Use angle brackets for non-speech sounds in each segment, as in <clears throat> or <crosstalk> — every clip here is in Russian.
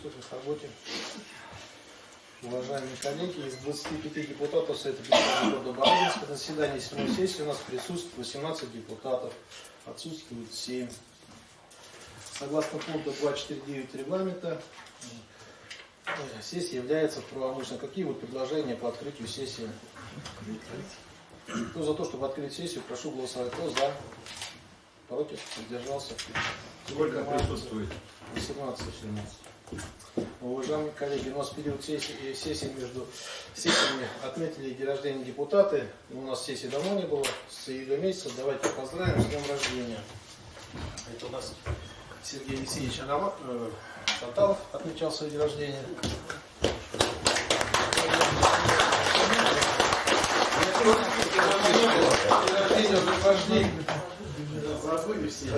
Слушай, работе. Уважаемые коллеги, из 25 депутатов Совета Петербурга города Барабинска на заседании 7 сессии у нас присутствует 18 депутатов, отсутствует 7. Согласно пункту 249 регламента, э, сессия является правомочной. Какие вот предложения по открытию сессии? Кто за то, чтобы открыть сессию, прошу голосовать. Кто за? Против? Задержался? Сколько присутствует? 18. Уважаемые коллеги, у нас период сессии, сессии между сессиями отметили день рождения депутаты. У нас сессии давно не было, с июля месяца. Давайте поздравим с днем рождения. Это у нас Сергей Алексеевич Арама, э, отмечал свой день рождения. День рождения уже прошли. Забыли все.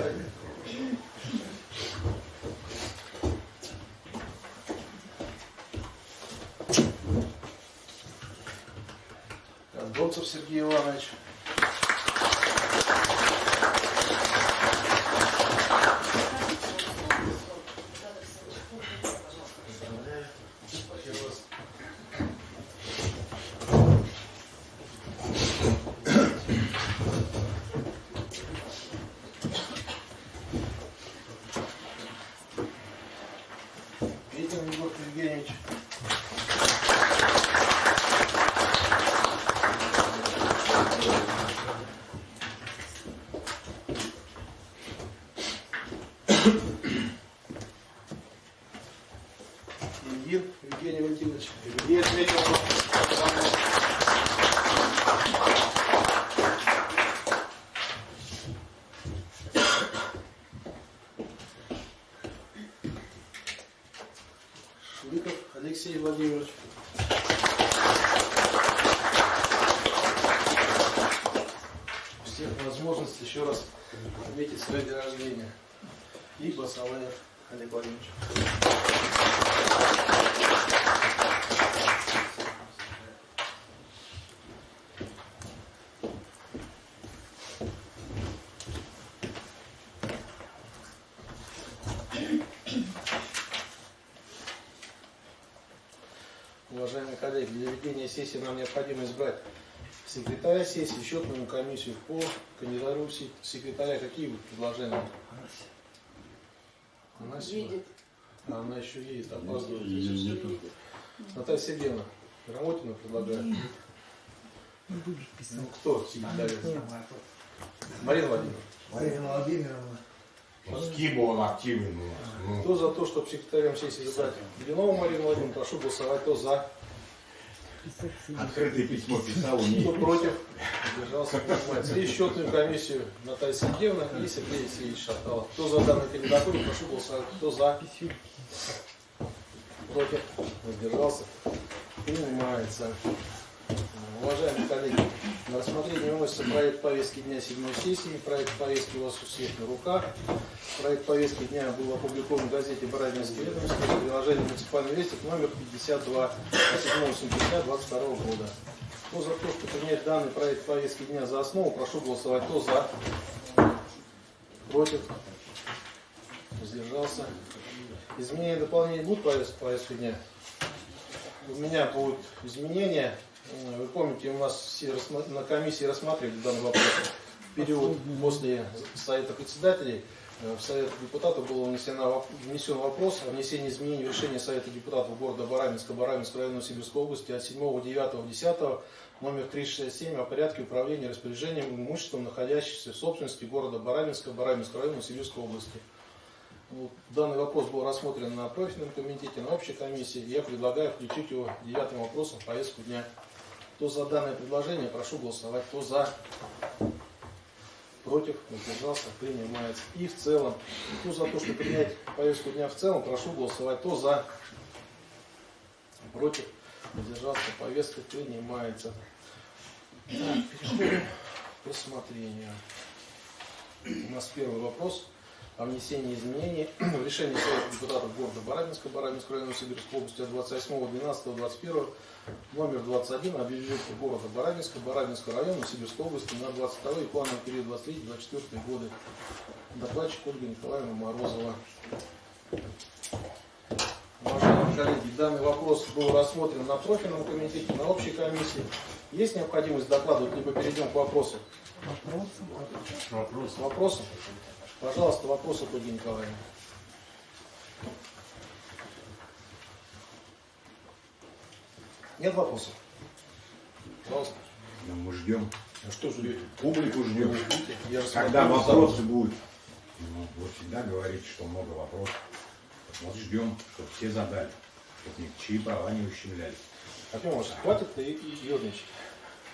Донцев Сергей Иванович. Поздравляю. Я вас. Петин Егор Евгеньевич. Ильин Евгений Валентинович. Ильин отметил. Швыков Алексей Владимирович. У всех возможность еще раз отметить свое день рождения. И Басалаев Олег Владимирович. Уважаемые коллеги, для ведения сессии нам необходимо избрать секретаря сессии, счетную комиссию по кандидатуре се- секретаря. Какие вот предложения? Она Видит. А она еще едет, опаздывает. Наталья Сергеевна, Рамотина предлагает. Ну кто секретарь? Марина Владимировна. Марина Владимировна. С кем он активен у нас? Ну, Кто за то, чтобы секретарем сессии избрать Блинову Марину Владимировну, прошу голосовать. Кто за? Открытое письмо писал, Кто умеет. против? Держался. И счетную комиссию Наталья Сергеевна и Сергей Алексеевич Шаталов. Кто за данную кандидатуру, прошу голосовать. Кто за? Против? Воздержался? Принимается. Уважаемые коллеги, на рассмотрение выносится проект повестки дня седьмой сессии. Проект повестки у вас у всех на руках. Проект повестки дня был опубликован в газете «Барабинские ведомости» в приложении «Муниципальный вестник» номер 52 от 7 сентября 2022 года. Кто за то, чтобы принять данный проект повестки дня за основу, прошу голосовать. Кто за? Против? Воздержался? Изменения и дополнения будут повестки дня? У меня будут изменения. Вы помните, у нас все на комиссии рассматривали данный вопрос в период после Совета председателей. Э, В Совет депутатов был внесен, воп- внесен вопрос о внесении изменений в решение Совета депутатов города Барабинска, Барабинского района Сибирской области от 7, 9, 10, номер 367 о порядке управления распоряжением имуществом, находящимся в собственности города Барабинска, Барабинского района Сибирской области. Данный вопрос был рассмотрен на профильном комитете, на общей комиссии. Я предлагаю включить его девятым вопросом в повестку дня. Кто за данное предложение, прошу голосовать. Кто за? Против? Воздержался? Принимается. И в целом, кто за то, чтобы принять повестку дня в целом, прошу голосовать. Кто за? Против? Воздержался? Повестка принимается. Так, переходим к рассмотрению. У нас первый вопрос о внесении изменений в решение Совета депутатов города Барабинска, Барабинского района Сибирской области от 28.12.21 номер 21 о бюджете города Барабинска, Барабинского района Сибирской области на 22 и плановый период 23-24 годы. Докладчик Ольга Николаевна Морозова. Уважаемые данный вопрос был рассмотрен на профильном комитете, на общей комиссии. Есть необходимость докладывать, либо перейдем к вопросу? Вопрос. Вопросы? Пожалуйста, вопросы, Ольга Николаевна. Нет вопросов? Пожалуйста. Ну, мы ждем. А что ждете? Публику ждем. Когда вопросы будут? Ну, вы всегда говорите, что много вопросов. Вот ждем, чтобы все задали. Чтобы ничьи права не ущемлялись. Артем Иванович, хватит и, и ерничать.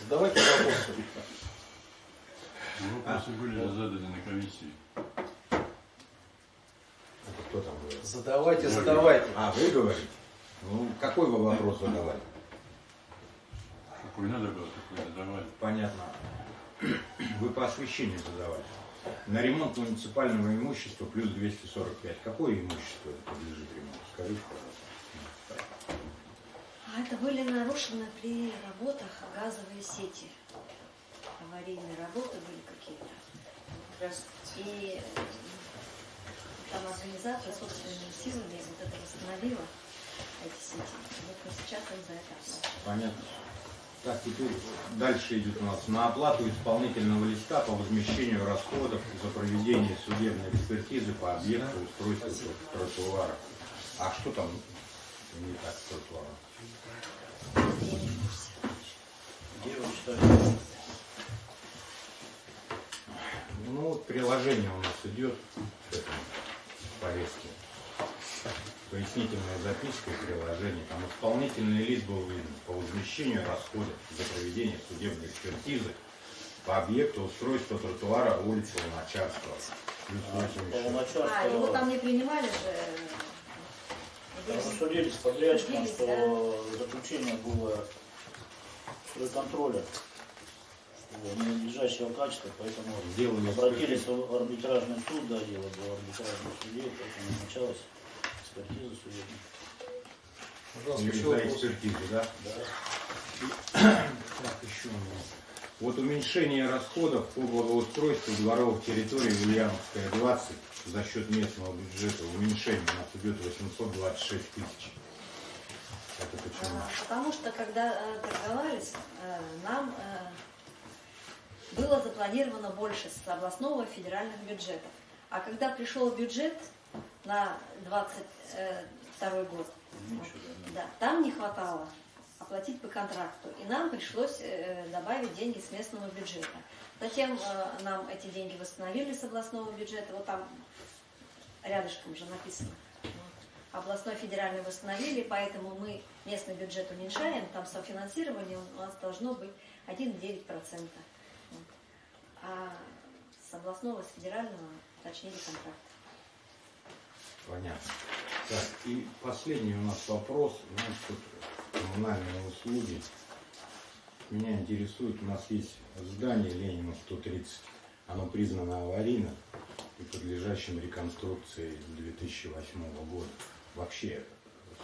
Задавайте вопросы. Вопросы были заданы на комиссии. Это кто там говорит? Задавайте, задавайте. А, вы говорите? Ну, какой вы вопрос задавали? Какой надо было, такой задавали. Понятно. Вы по освещению задавали. На ремонт муниципального имущества плюс 245. Какое имущество это подлежит ремонту? Скажите, пожалуйста. А это были нарушены при работах газовые сети. Аварийные работы были какие-то. И там организация собственными силами вот это восстановила эти сети. Вот мы сейчас им за это. Понятно. Так, теперь дальше идет у нас на оплату исполнительного листа по возмещению расходов за проведение судебной экспертизы по объекту устройства тротуара. А что там не так с тротуаром? Где? Ну, вот приложение у нас идет к этому повестке. Пояснительная записка и приложение. Там исполнительный лист был виден по возмещению расходов за проведение судебной экспертизы по объекту устройства тротуара улицы Луначарского. 86. А, его там не принимали же. Судились с подрядчиком, что заключение было стройконтроля что ненадлежащего качества, поэтому Сделали обратились в арбитражный суд, да, дело было в арбитражном суде, поэтому началась экспертиза судебная. Пожалуйста, еще вопрос. экспертизу, да? Да. Так, еще у меня. Вот уменьшение расходов по благоустройству дворовых территорий в Ульяновская 20 за счет местного бюджета. Уменьшение у нас идет 826 тысяч. Это почему? А, Потому что когда э, торговались, э, нам э, было запланировано больше с областного и федеральных бюджетов. А когда пришел бюджет на 22 год, Ничего, да. да, там не хватало оплатить по контракту. И нам пришлось э, добавить деньги с местного бюджета. Затем э, нам эти деньги восстановили с областного бюджета. Вот там рядышком же написано. Вот. Областной федеральный восстановили, поэтому мы местный бюджет уменьшаем. Там софинансирование у нас должно быть 1,9%. Вот. А с областного, с федерального уточнили контракт. Понятно. Так, и последний у нас вопрос. У нас тут коммунальные услуги. Меня интересует, у нас есть здание Ленина 130. Оно признано аварийным и подлежащим реконструкции 2008 года. Вообще,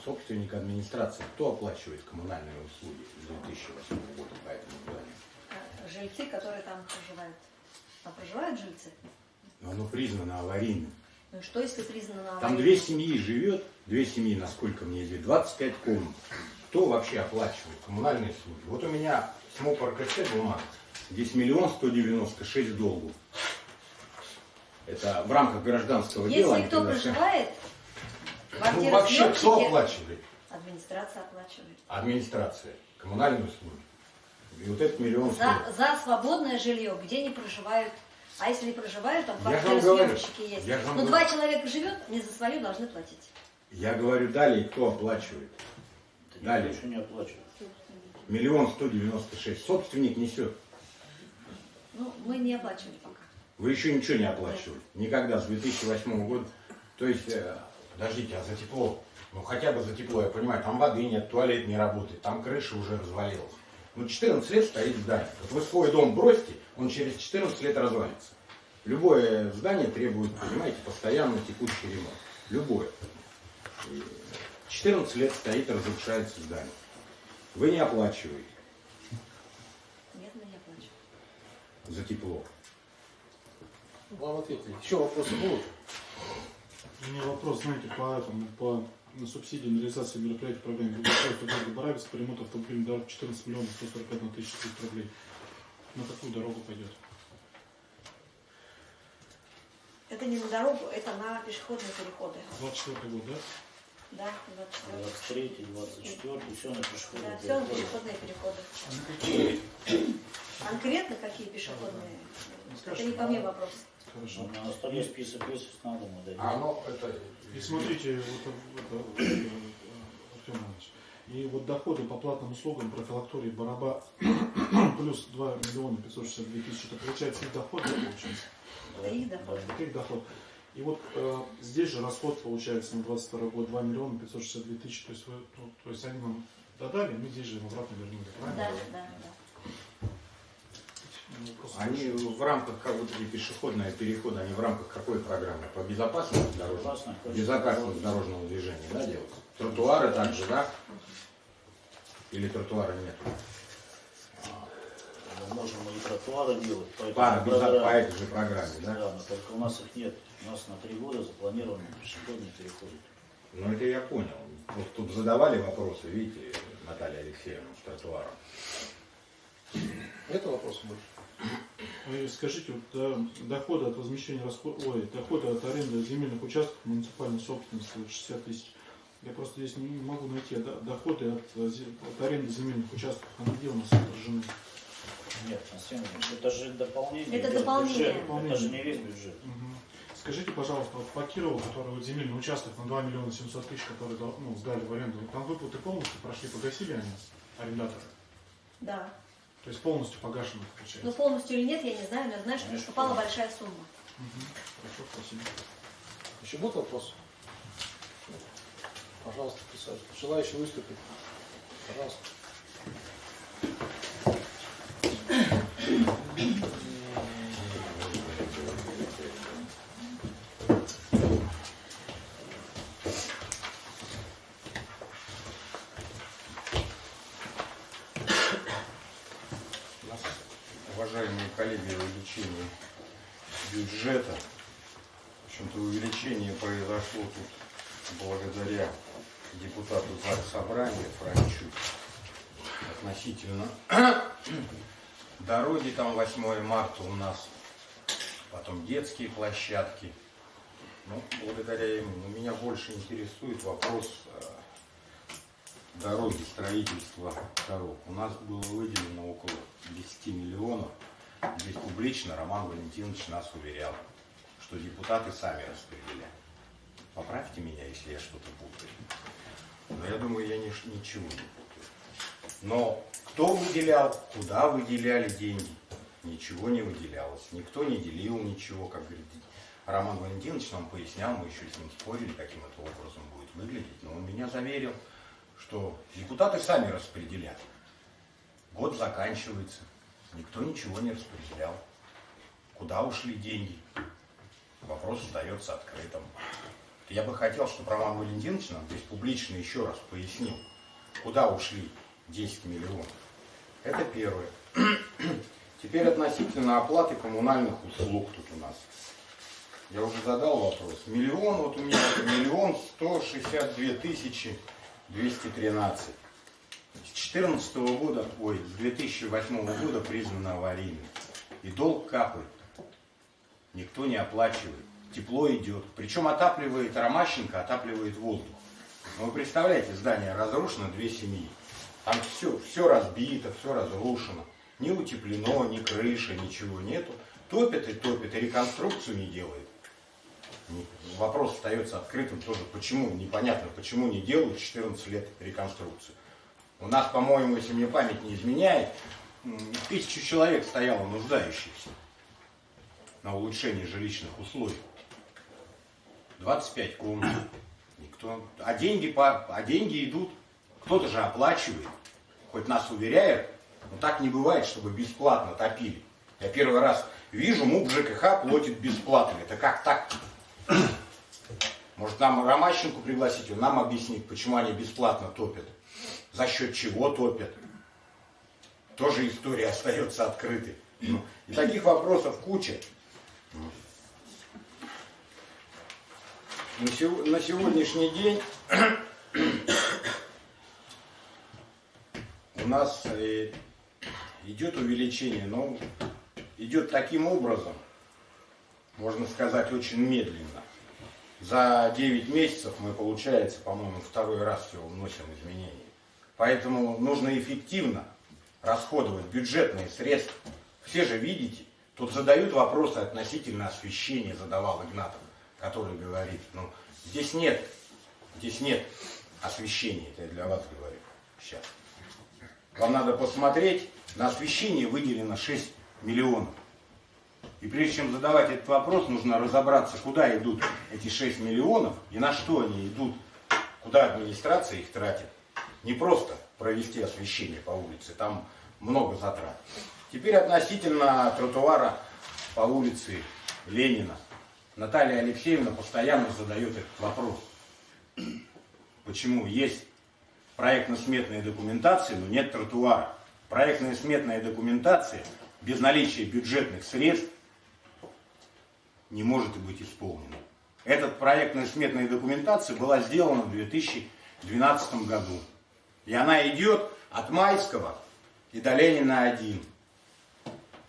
собственник администрации, кто оплачивает коммунальные услуги 2008 года по этому зданию? А Жильцы, которые там проживают. Там проживают жильцы? Но оно признано аварийным. Ну что, если признано Там две семьи живет, две семьи, насколько мне известно, 25 комнат. Кто вообще оплачивает коммунальные услуги? Вот у меня с МОП РКС бумага. Здесь миллион сто девяносто шесть долгов. Это в рамках гражданского дела. Если кто проживает, Ну вообще кто оплачивает? администрация оплачивает. Администрация. Коммунальные услуги. И вот этот миллион За, стоит. за свободное жилье, где не проживают. А если не проживают, там квартиры съемщики есть. Я вам Ну, два человека живет, не за свою должны платить. Я говорю далее, кто оплачивает. Это Далее. еще не оплачивает. Миллион сто девяносто шесть. Собственник несет. Ну, мы не оплачивали пока. Вы еще ничего не оплачивали. Никогда, с 2008 года. То есть, э, подождите, а за тепло? Ну, хотя бы за тепло, я понимаю, там воды нет, туалет не работает, там крыша уже развалилась. Ну, 14 лет стоит здание. Вот вы свой дом бросьте, он через 14 лет развалится. Любое здание требует, понимаете, постоянно текущий ремонт. Любое. И 14 лет стоит, разрушается здание. Вы не оплачиваете Нет, мы не оплачиваем. за тепло. Вам ответили. Еще вопросы будут? У меня вопрос, знаете, по этому, по на субсидии на реализацию мероприятий программы благоустройства города Барабинск по ремонту автомобильной дороги 14 миллионов 141 тысяча 300 рублей. На какую дорогу пойдет? Это не на дорогу, это на пешеходные переходы. 24 год, да? Да, 24. 23, 24, все на пешеходные Да, все на переходы. пешеходные переходы. А на какие? Конкретно какие пешеходные? Ну, Это не ко мне вопрос. Хорошо. На столе список есть, надо, мы. А ну, это... И смотрите, вот, вот, э, Артем Иванович, и вот доходы по платным услугам профилактории Бараба <clears throat> плюс 2 миллиона 562 тысячи, это получается их доход, да, получается? Это их доход. Это их доход. И вот э, здесь же расход получается на 22 год 2 миллиона 562 тысячи, то есть, вы, ну, то есть они нам додали, мы здесь же им обратно вернули, правильно? Да, да, да. Ну, Они в рамках, как вот эти пешеходные переходы, они в рамках какой программы? По безопасности дорожного? Безопасность дорожного движения, да, делают? Тротуары также, да? Или тротуара нет? Мы можем и тротуары делать. По, этой По, программе. по этой же программе, Да, да? но только у нас их нет. У нас на три года запланированы пешеходные переходы. Ну это я понял. Вот тут задавали вопросы, видите, Наталья Алексеевна, с тротуаром. Это вопрос больше. Э, Скажите, вот, да, доходы от возмещения расход... ой, доходы от аренды земельных участков муниципальной собственности 60 тысяч. Я просто здесь не могу найти а до- доходы от, э, от аренды земельных участков. Они где у нас отражены? Нет, это же дополнение. Это дополнение. бюджет. Это же не весь бюджет. Мгм. Скажите, пожалуйста, вот по Кирову, который вот земельный участок на 2 миллиона 700 тысяч, который ну, сдали в аренду, там выплаты полностью прошли, погасили они, арендаторы? Да. То есть полностью погашено Ну, получается? полностью или нет, я не знаю, но я знаю, что Конечно, полностью. большая сумма. Мгм. Хорошо, спасибо. Еще будут вопросы? Пожалуйста, присаживайтесь. Желающие выступить? Пожалуйста. У нас, уважаемые коллеги, увеличение бюджета. В общем-то, увеличение произошло тут благодаря депутату ЗАГС Собрания Франчу относительно <coughs> дороги там 8 марта у нас, потом детские площадки. Ну, благодаря ему. Но меня больше интересует вопрос э, дороги, строительства дорог. У нас было выделено около 10 миллионов. Здесь публично Роман Валентинович нас уверял, что депутаты сами распределяют. Поправьте меня, если я что-то путаю. Но я думаю, я ни- ничего не путаю. Но кто выделял, куда выделяли деньги, ничего не выделялось. Никто не делил ничего, как говорит Роман Валентинович нам пояснял, мы еще с ним спорили, каким это образом будет выглядеть. Но он меня заверил, что депутаты сами распределят. Год заканчивается, никто ничего не распределял. Куда ушли деньги? Вопрос остается открытым. Я бы хотел, чтобы Роман Валентинович нам здесь публично еще раз пояснил, куда ушли 10 миллионов. Это первое. <clears throat> Теперь относительно оплаты коммунальных услуг тут у нас. Я уже задал вопрос. Миллион, вот у меня миллион сто шестьдесят две тысячи двести тринадцать. С 2014 года, ой, с 2008 года признано аварийным. И долг капает. Никто не оплачивает. Тепло идет. Причем отапливает Ромащенко, отапливает воздух. Ну, вы представляете, здание разрушено, две семьи. Там все, все разбито, все разрушено. Ни утеплено, ни крыши, ничего нету. Топят и топят, и реконструкцию не делают. Не- Вопрос остается открытым тоже, почему, непонятно, почему не делают 14 лет реконструкцию. У нас, по-моему, если мне память не изменяет, тысячу человек стояло нуждающихся на улучшение жилищных условий. 25 комнат. Никто. А деньги, по, а деньги идут. Кто-то же оплачивает. Хоть нас уверяют, но так не бывает, чтобы бесплатно топили. Я первый раз вижу, МУП ЖКХ платит бесплатно. Это как так? Может, нам Ромащенко пригласить, он нам объяснит, почему они бесплатно топят. За счет чего топят. Тоже история остается открытой. Ну, И таких вопросов куча. На сего- на сегодняшний день <coughs> у нас э, идет увеличение, но идет таким образом, можно сказать, очень медленно. За 9 месяцев мы, получается, по-моему, второй раз всего вносим изменения. Поэтому нужно эффективно расходовать бюджетные средства. Все же видите, тут задают вопросы относительно освещения, задавал Игнатов, который говорит, ну, здесь нет, здесь нет освещения, это я для вас говорю сейчас. Вам надо посмотреть, на освещение выделено 6 миллионов. И прежде чем задавать этот вопрос, нужно разобраться, куда идут эти 6 миллионов и на что они идут, куда администрация их тратит. Не просто провести освещение по улице, там много затрат. Теперь относительно тротуара по улице Ленина. Наталья Алексеевна постоянно задает этот вопрос. Почему есть проектно-сметная документация, но нет тротуара? Проектная сметная документация без наличия бюджетных средств не может быть исполнена. Эта проектная сметная документация была сделана в 2012 году. И она идет от Майского и до Ленина 1.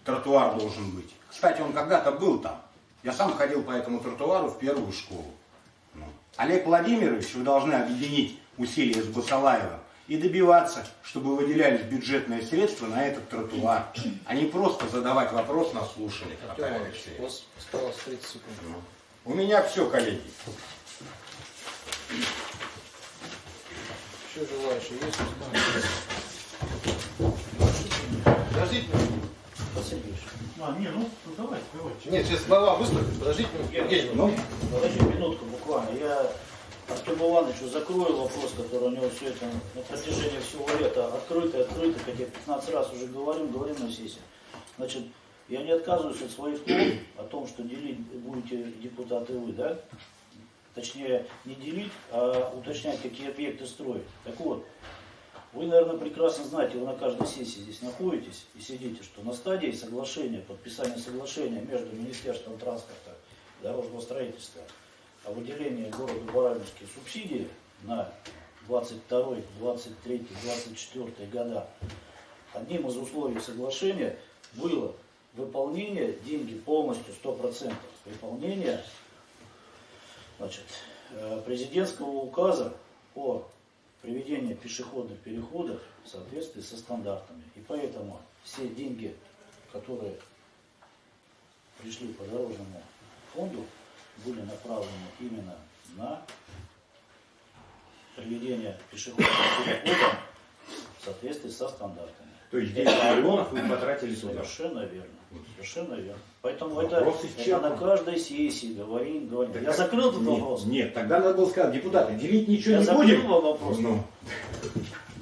Тротуар должен быть. Кстати, он когда-то был там. Я сам ходил по этому тротуару в первую школу. Ну. Олег Владимирович, вы должны объединить усилия с Басалаевым и добиваться, чтобы выделялись бюджетные средства на этот тротуар, а не просто задавать вопрос на слушание. У вас осталось 30 секунд. У меня все, коллеги. Еще желающие есть? Подождите. А, не, ну, ну давайте, давайте. Нет, сейчас глава выступит. Подождите. Евгений, Ну, подожди минутку буквально. Я Артему Ивановичу закрою вопрос, который у него все это на протяжении всего лета открытый, открытый, как я 15 раз уже говорим, говорим на сессии. Значит, я не отказываюсь от своих слов о том, что делить будете депутаты вы, да? Точнее, не делить, а уточнять, какие объекты строить. Так вот, вы, наверное, прекрасно знаете, вы на каждой сессии здесь находитесь и сидите, что на стадии соглашения, подписания соглашения между Министерством транспорта и дорожного строительства о выделении городу Барабинске субсидии на 22, 23, 24 года, одним из условий соглашения было выполнение, деньги полностью, 100% выполнения значит, э, президентского указа по приведению пешеходных переходов в соответствии со стандартами. И поэтому все деньги, которые пришли по дорожному фонду, были направлены именно на приведение пешеходных переходов в соответствии со стандартами. то есть 10 миллионов вы потратили туда. Совершенно верно. Совершенно верно. Поэтому Вопрос это, это на каждой сессии говорим, говорим. Так Я закрыл этот нет, вопрос. Нет, тогда надо было сказать, депутаты, делить ничего Я не закрыл будем. вопрос. Ну,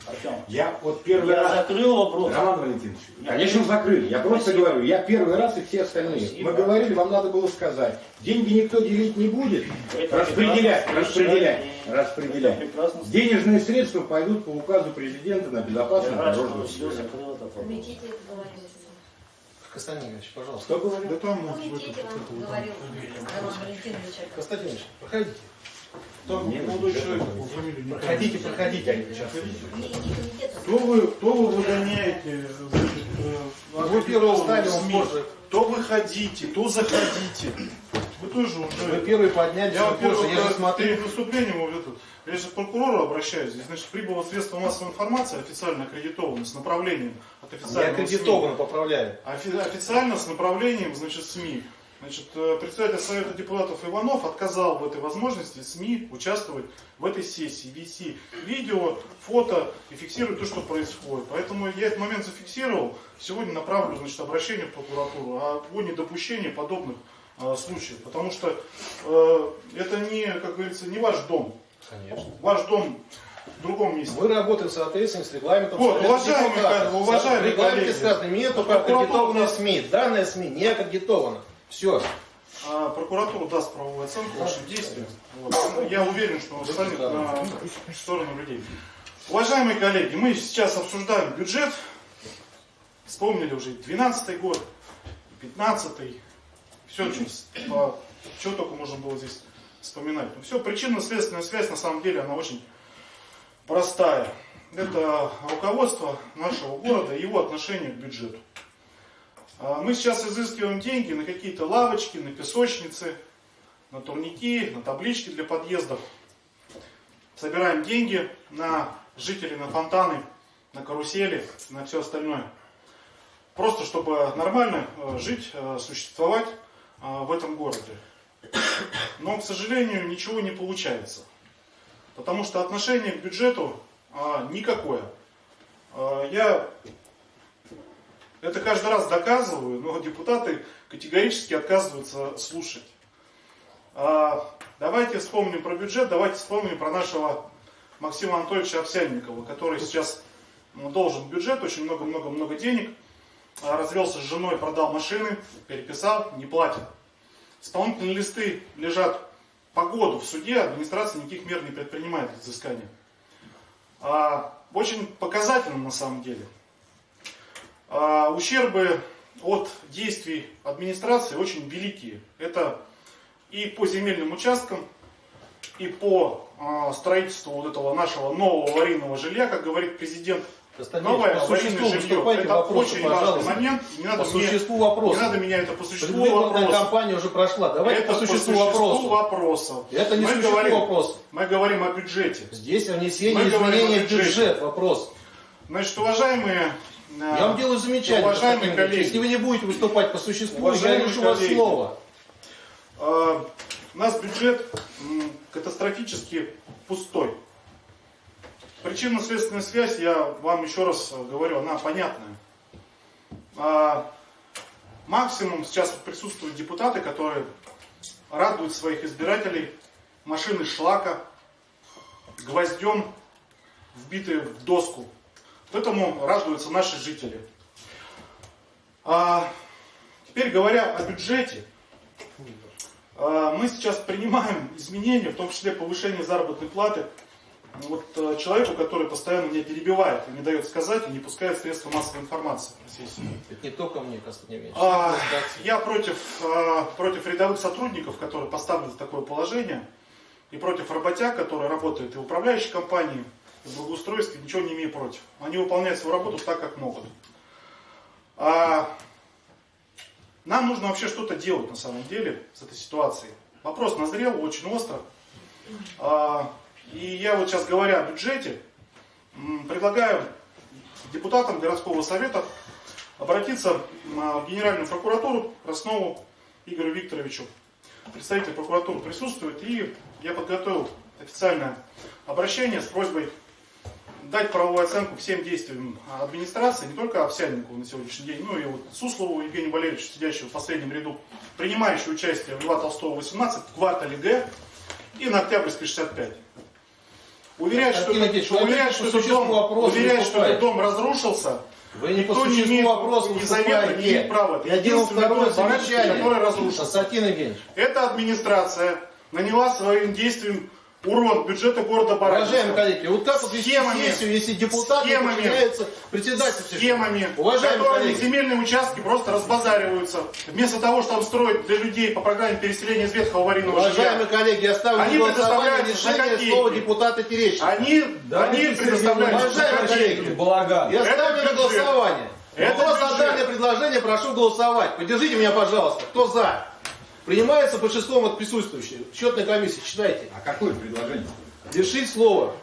Артем, я вот первый я раз... закрыл вопрос. Роман Валентинович, Нет. конечно, закрыли. Я просто Спасибо. говорю, я первый раз и все остальные. Спасибо. Мы говорили, вам надо было сказать, деньги никто делить не будет, Это распределять, распределять, и распределять. слышать. Денежные средства пойдут по указу президента на Я безопасность рад, что дорожного вы все закрыл этот вопрос. Константинович, пожалуйста. Кто говорил? Да там, В вот, в комитете этом, говорил. Константинович, проходите. Там Не, молодой человек, по фамилии Проходите, проходите, они сейчас. Кто вы, кто вы выгоняете, э, Вы первый встали, он позже. То выходите, то заходите. Вы тоже Вы уже... первый подняли, Я, что во-первых. Я же перед смотрю. выступлением вот этот, я же к прокурору обращаюсь. Здесь, значит, прибыло средство массовой информации, официально аккредитованное, с направлением от официального аккредитованно поправляю. СМИ. Офи- Официально с направлением, значит, СМИ. Значит, э, председатель Совета депутатов Иванов отказал в этой возможности СМИ участвовать в этой сессии, вести видео, фото и фиксировать то, что происходит. Поэтому я этот момент зафиксировал. Сегодня направлю значит, обращение в прокуратуру о, о недопущении подобных э, случаев. Потому что э, это не, как говорится, не ваш дом. Конечно. Ваш дом в другом месте. Мы работаем в соответствии с регламентом. Вот, уважаемые коллеги, уважаемые В регламенте коллеги. сказано, нет только нас- СМИ. Данная СМИ не аккредитована. Все. А прокуратура даст правовую оценку вашим действиям. Вот. Ну, Я уверен, что он станет на сторону людей. Уважаемые коллеги, мы сейчас обсуждаем бюджет. Вспомнили уже 12 год, 15 все, что, что только можно было здесь вспоминать. Ну, все, причинно-следственная связь, на самом деле, она очень простая. Это руководство нашего города и его отношение к бюджету. А, Мы сейчас изыскиваем деньги на какие-то лавочки, на песочницы, на турники, на таблички для подъездов. Собираем деньги на жителей, на фонтаны, на карусели, на все остальное. Просто чтобы нормально э, жить, э, существовать э, в этом городе. Но, к сожалению, ничего не получается. Потому что отношение к бюджету а, никакое. А, я это каждый раз доказываю, но депутаты категорически отказываются слушать. А, давайте вспомним про бюджет, давайте вспомним про нашего Максима Анатольевича Овсянникова, который сейчас должен бюджет, очень много-много-много денег, а, развелся с женой, продал машины, переписал, не платит. Исполнительные листы лежат по году в суде, администрация никаких мер не предпринимает взыскания. А, очень показательно на самом деле. А, ущербы от действий администрации очень великие. Это и по земельным участкам, и по а, строительству вот этого нашего нового аварийного жилья, как говорит президент. Новое по существу жилье. выступайте, Это вопросы, очень важный пожалуйста. момент. Не надо, По мне, существу не вопроса. надо меня это по существу вопроса. кампания уже прошла. Давайте Это по существу, по существу вопроса. Это не мы существу говорим, вопроса. Мы говорим о бюджете. Здесь внесение Мы говорим изменений в бюджет. Вопрос. Значит, уважаемые... э, Я вам делаю замечание. Уважаемые коллеги. Если вы не будете выступать по существу, я лишу вас слова. э, у нас бюджет катастрофически пустой. Причинно-следственная связь, я вам еще раз говорю, она понятная. А, максимум сейчас присутствуют депутаты, которые радуют своих избирателей машины шлака, гвоздем, вбитые в доску. Вот этому радуются наши жители. А, теперь говоря о бюджете, а, мы сейчас принимаем изменения, в том числе повышение заработной платы вот э, человеку, который постоянно меня перебивает и не дает сказать, и не пускает средства массовой информации. Это не только мне, Константин Ильич. А, я против, а, против рядовых сотрудников, которые поставлены в такое положение, и против работяг, которые работают и в управляющей компании, и в благоустройстве, ничего не имею против. Они выполняют свою работу так, как могут. А, нам нужно вообще что-то делать на самом деле с этой ситуацией. Вопрос назрел очень остро. А, и я вот сейчас говоря о бюджете, предлагаю депутатам городского совета обратиться а, в Генеральную прокуратуру Краснову Игорю Викторовичу. Представитель прокуратуры присутствует, и я подготовил официальное обращение с просьбой дать правовую оценку всем действиям администрации, не только Овсянникову на сегодняшний день, но и вот Суслову Евгению Валерьевичу, сидящему в последнем ряду, принимающего участие в Льва Толстого 18, в квартале Г и на Октябрьской 65. Уверяет, что, Ильич, опять что, этот дом, уверяет, что этот дом разрушился, Вы не по Никто не имеет вопроса ни завета, не имеет права. Я делал второе замечание. который разрушен. Константин Евгеньевич, Эта администрация наняла своим действием урон бюджета города уважаемые Баранки. коллеги, вот как вот вести Схемами. сессию, если депутаты Схемами. подчиняются председательству? Схемами, Уважаемые которыми коллеги, земельные участки просто разбазариваются. Вместо того, чтобы строить для людей по программе переселения из ветхого аварийного уважаемые жилья. коллеги, я ставлю Они за решение слова депутата Терещенко. Они, они предоставляют Уважаемые коллеги, Балаган. Я Это ставлю на голосование. Это Вопрос данное предложение, прошу голосовать. Поддержите меня, пожалуйста. Кто за? Принимается большинством от присутствующих. Счетная комиссия, читайте. А какое предложение? Лишить слова.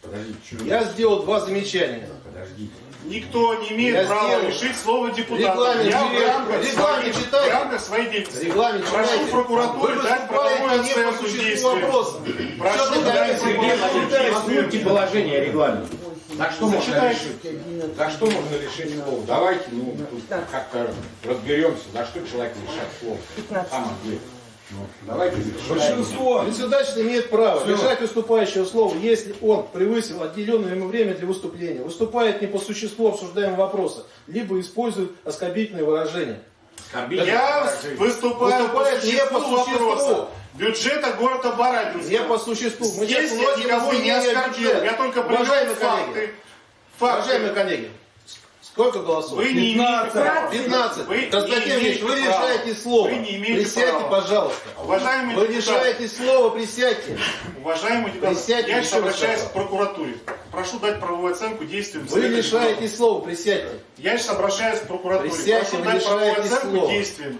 Подождите, что Я сделал два замечания. Подождите. Никто не имеет Я права сделал. лишить слова депутата. Регламент, Я в рамках, Регламент своих, читайте. в рамках своей деятельности. Регламент Прошу читайте. прокуратуре Вы дать правовую оценку действия. Прошу дать правовую оценку Озвучьте положение регламента. Так что можно решить? За что можно лишить слова? Давайте, ну, как-то разберемся, за что человек лишать слова. На самом деле. Ну, давайте Большинство. Председатель имеет право лишать выступающего слова, если он превысил отделенное ему время для выступления, выступает не по существу обсуждаемого вопроса, либо использует оскорбительные выражения. Я выступаю по Выступает не по существу. Бюджета города Барабинска. Не по существу. Мы Здесь я никого не оскорбил. Я только привел Уважаемые факты. коллеги, Факты. уважаемые коллеги, Сколько голосов? Вы не имеете права. 15. Вы не Константин Ильич, вы решаете слово. Вы не имеете Присядьте, права. пожалуйста. Уважаемый Вы депутат, решаете слово, присядьте. уважаемый депутат, Присядьте, я еще обращаюсь к прокуратуре. Прошу дать правовую оценку действиям. Вы лишаете слова, присядьте. Я сейчас обращаюсь к прокуратуре. Присядьте, Прошу дать правовую лишаете оценку слова. действиям.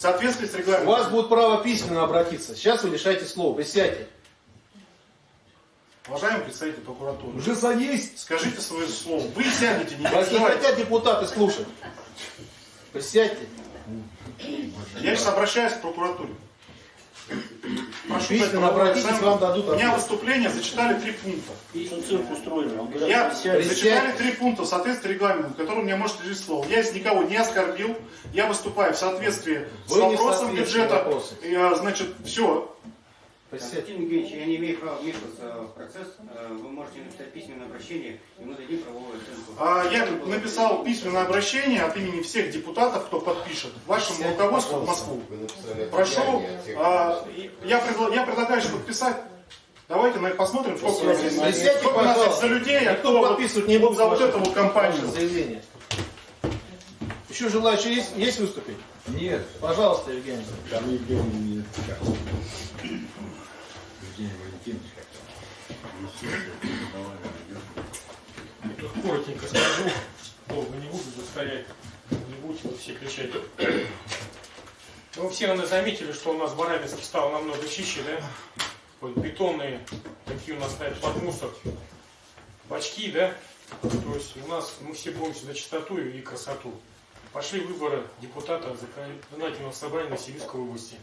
В соответствии с У регламентом. вас будет право письменно обратиться. Сейчас вы лишаете слова, присядьте. Уважаемый представитель прокуратуры, Уже садись. скажите свое слово. Вы сядете, не Вас не хотят депутаты слушать. Присядьте. Я сейчас обращаюсь к прокуратуре. Прошу правовую обратитесь, вам дадут У меня выступление зачитали три пункта. Что цирк устроили? Я зачитали три пункта в соответствии с регламентом, который мне может лежать слово. Я из никого не оскорбил, я выступаю в соответствии с Вы в вопросом бюджета. вопроса. И, а, значит, все. Константин Евгеньевич, я не имею права вмешиваться в процесс. Э, Вы можете написать письменное обращение, и мы дадим правовую оценку. А, Я написал письменное обращение от имени всех депутатов, кто подпишет, вашему руководству в. Москву. Прошу, а, я, я предлагаю сейчас подписать. Давайте на- посмотрим, сколько, у нас здесь- Присядьте, сколько у нас пожалуйста. за людей, а кто вот, подписывать не будет за вот эту вот компанию. заявление. Еще желающие есть, есть выступить? Нет, Пожалуйста, Евгений. там Евгений не как. Евгений Валентинович как-то. Коротенько скажу, долго не буду застоять, не будете вы все кричать. Ну, все, наверное, заметили, что у нас Барабинский стал намного чище, да? Вот бетонные, такие у нас стоят под мусор, бачки, да? То есть у нас мы все боремся за чистоту и красоту. Пошли выборы депутата законодательного собрания Новосибирской области.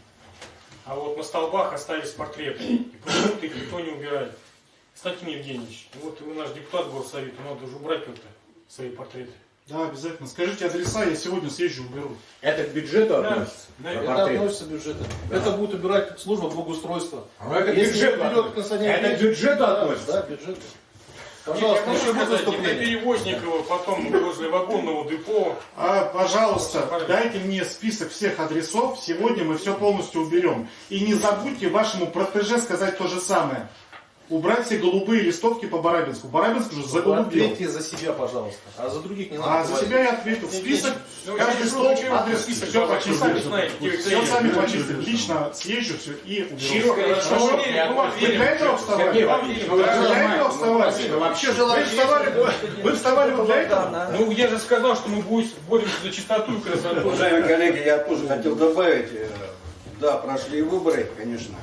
А вот на столбах остались портреты. И почему-то их никто не убирает. Константин Евгеньевич, вот вы наш депутат горсовета, надо уже убрать как-то свои портреты. Да, обязательно. Скажите адреса, я сегодня съезжу, уберу. Это к бюджету Да, относится? да, это портрет? относится к бюджету. Это будет убирать служба благоустройства. Ну, это относится. Константин Это к бюджету да, относится? Да, к бюджету. Пожалуйста, еще будет выступление. Перевозникова, потом возле вагонного депо. А, пожалуйста, дайте мне список всех адресов. Сегодня мы все полностью уберем. И не забудьте вашему протеже сказать то же самое. Убрать все голубые листовки по Барабинску. Барабинск уже заголубел. ответьте за себя, пожалуйста. А за других не надо. А за говорить. себя я ответил. Список, Ну, каждый я стол, скажу, адрес, список, все почистили. Все сами почистили. Лично съезжу все и уберу. Ну, Вы для этого вставали? Вы для этого вставали? Вообще вставали, вы вставали вот для этого? Ну, я же сказал, что мы будем боремся за чистоту и красоту. Уважаемые коллеги, я тоже хотел добавить, э, да, прошли выборы, конечно,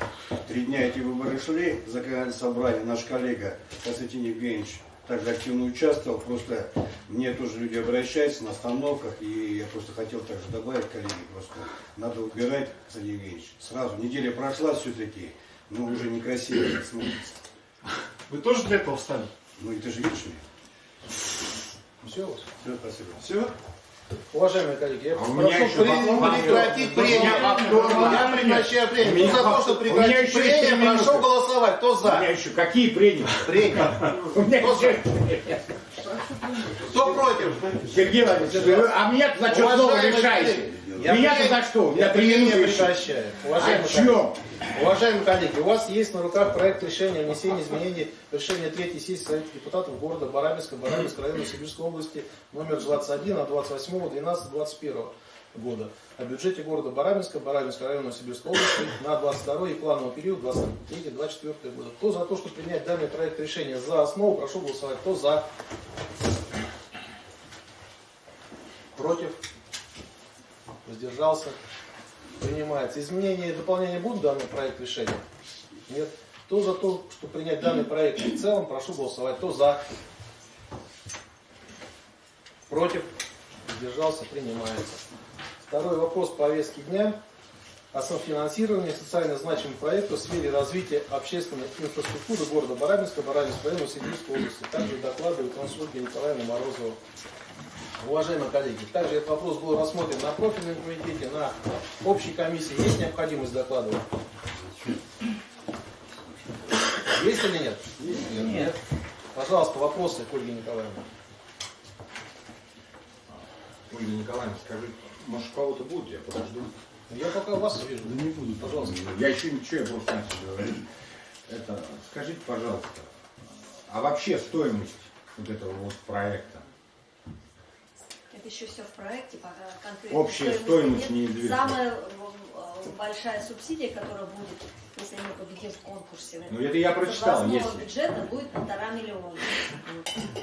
три дня эти выборы шли, законодательное собрание, наш коллега Константин Евгеньевич также активно участвовал, просто мне тоже люди обращаются на остановках, и я просто хотел также добавить, коллеги, просто надо убирать, Константин Евгеньевич, сразу, неделя прошла все-таки, но уже некрасиво смотрится. Вы тоже для этого встали? Ну и ты же видишь меня. Все. Все, спасибо. Все? Уважаемые коллеги, я А у меня прошу еще прекратить У меня прения. повторно. Я прекращаю У прения. меня Кто за то, что у меня прекратить прения, прошу голосовать. Кто У меня за? еще какие прения? Прения. <laughs> У меня Кто за? Кто против? Сергей Владимирович, а меня за что снова решаете? Я Меня-то прения- за что? Меня Я три минуты прекращаю. О Уважаемые коллеги? Уважаемые коллеги, у вас есть на руках проект решения о внесении изменений в решение третьей сессии Совета депутатов города Барабинска, Барабинской района Сибирской области номер 21 от 28 12 21 года о бюджете города Барабинска, Барабинского района Сибирской области на 22 и плановый период 23-24 года. Кто за то, чтобы принять данный проект решения за основу, прошу голосовать. Кто за? Против? Воздержался? Принимается. Изменения и дополнения будут в данный проект решения? Нет. Кто за то, чтобы принять данный проект в целом, прошу голосовать. Кто за? Против? Воздержался? Принимается. Второй вопрос повестки дня о софинансировании социально значимых проектов в сфере развития общественной инфраструктуры города Барабинска, Барабинского района Сибирской области. Также докладывает Ольга Николаевна Морозова. Уважаемые коллеги, также этот вопрос был рассмотрен на профильном комитете, на общей комиссии. Есть необходимость докладывать? Есть или нет? Нет. Пожалуйста, вопросы к Ольге Николаевне. Ольга Николаевна, скажи, может, у кого-то будет, я подожду. Я пока вас вижу. Да не буду. Пожалуйста. Я еще ничего, я просто начал говорить. Это, скажите, пожалуйста, а вообще стоимость вот этого вот проекта? Это еще все в проекте, пока конкретно Общая стоимость нет. недвижимости. Самая э, большая субсидия, которая будет, если мы победим в конкурсе, Ну, это я прочитал, если. бюджета будет полтора миллиона.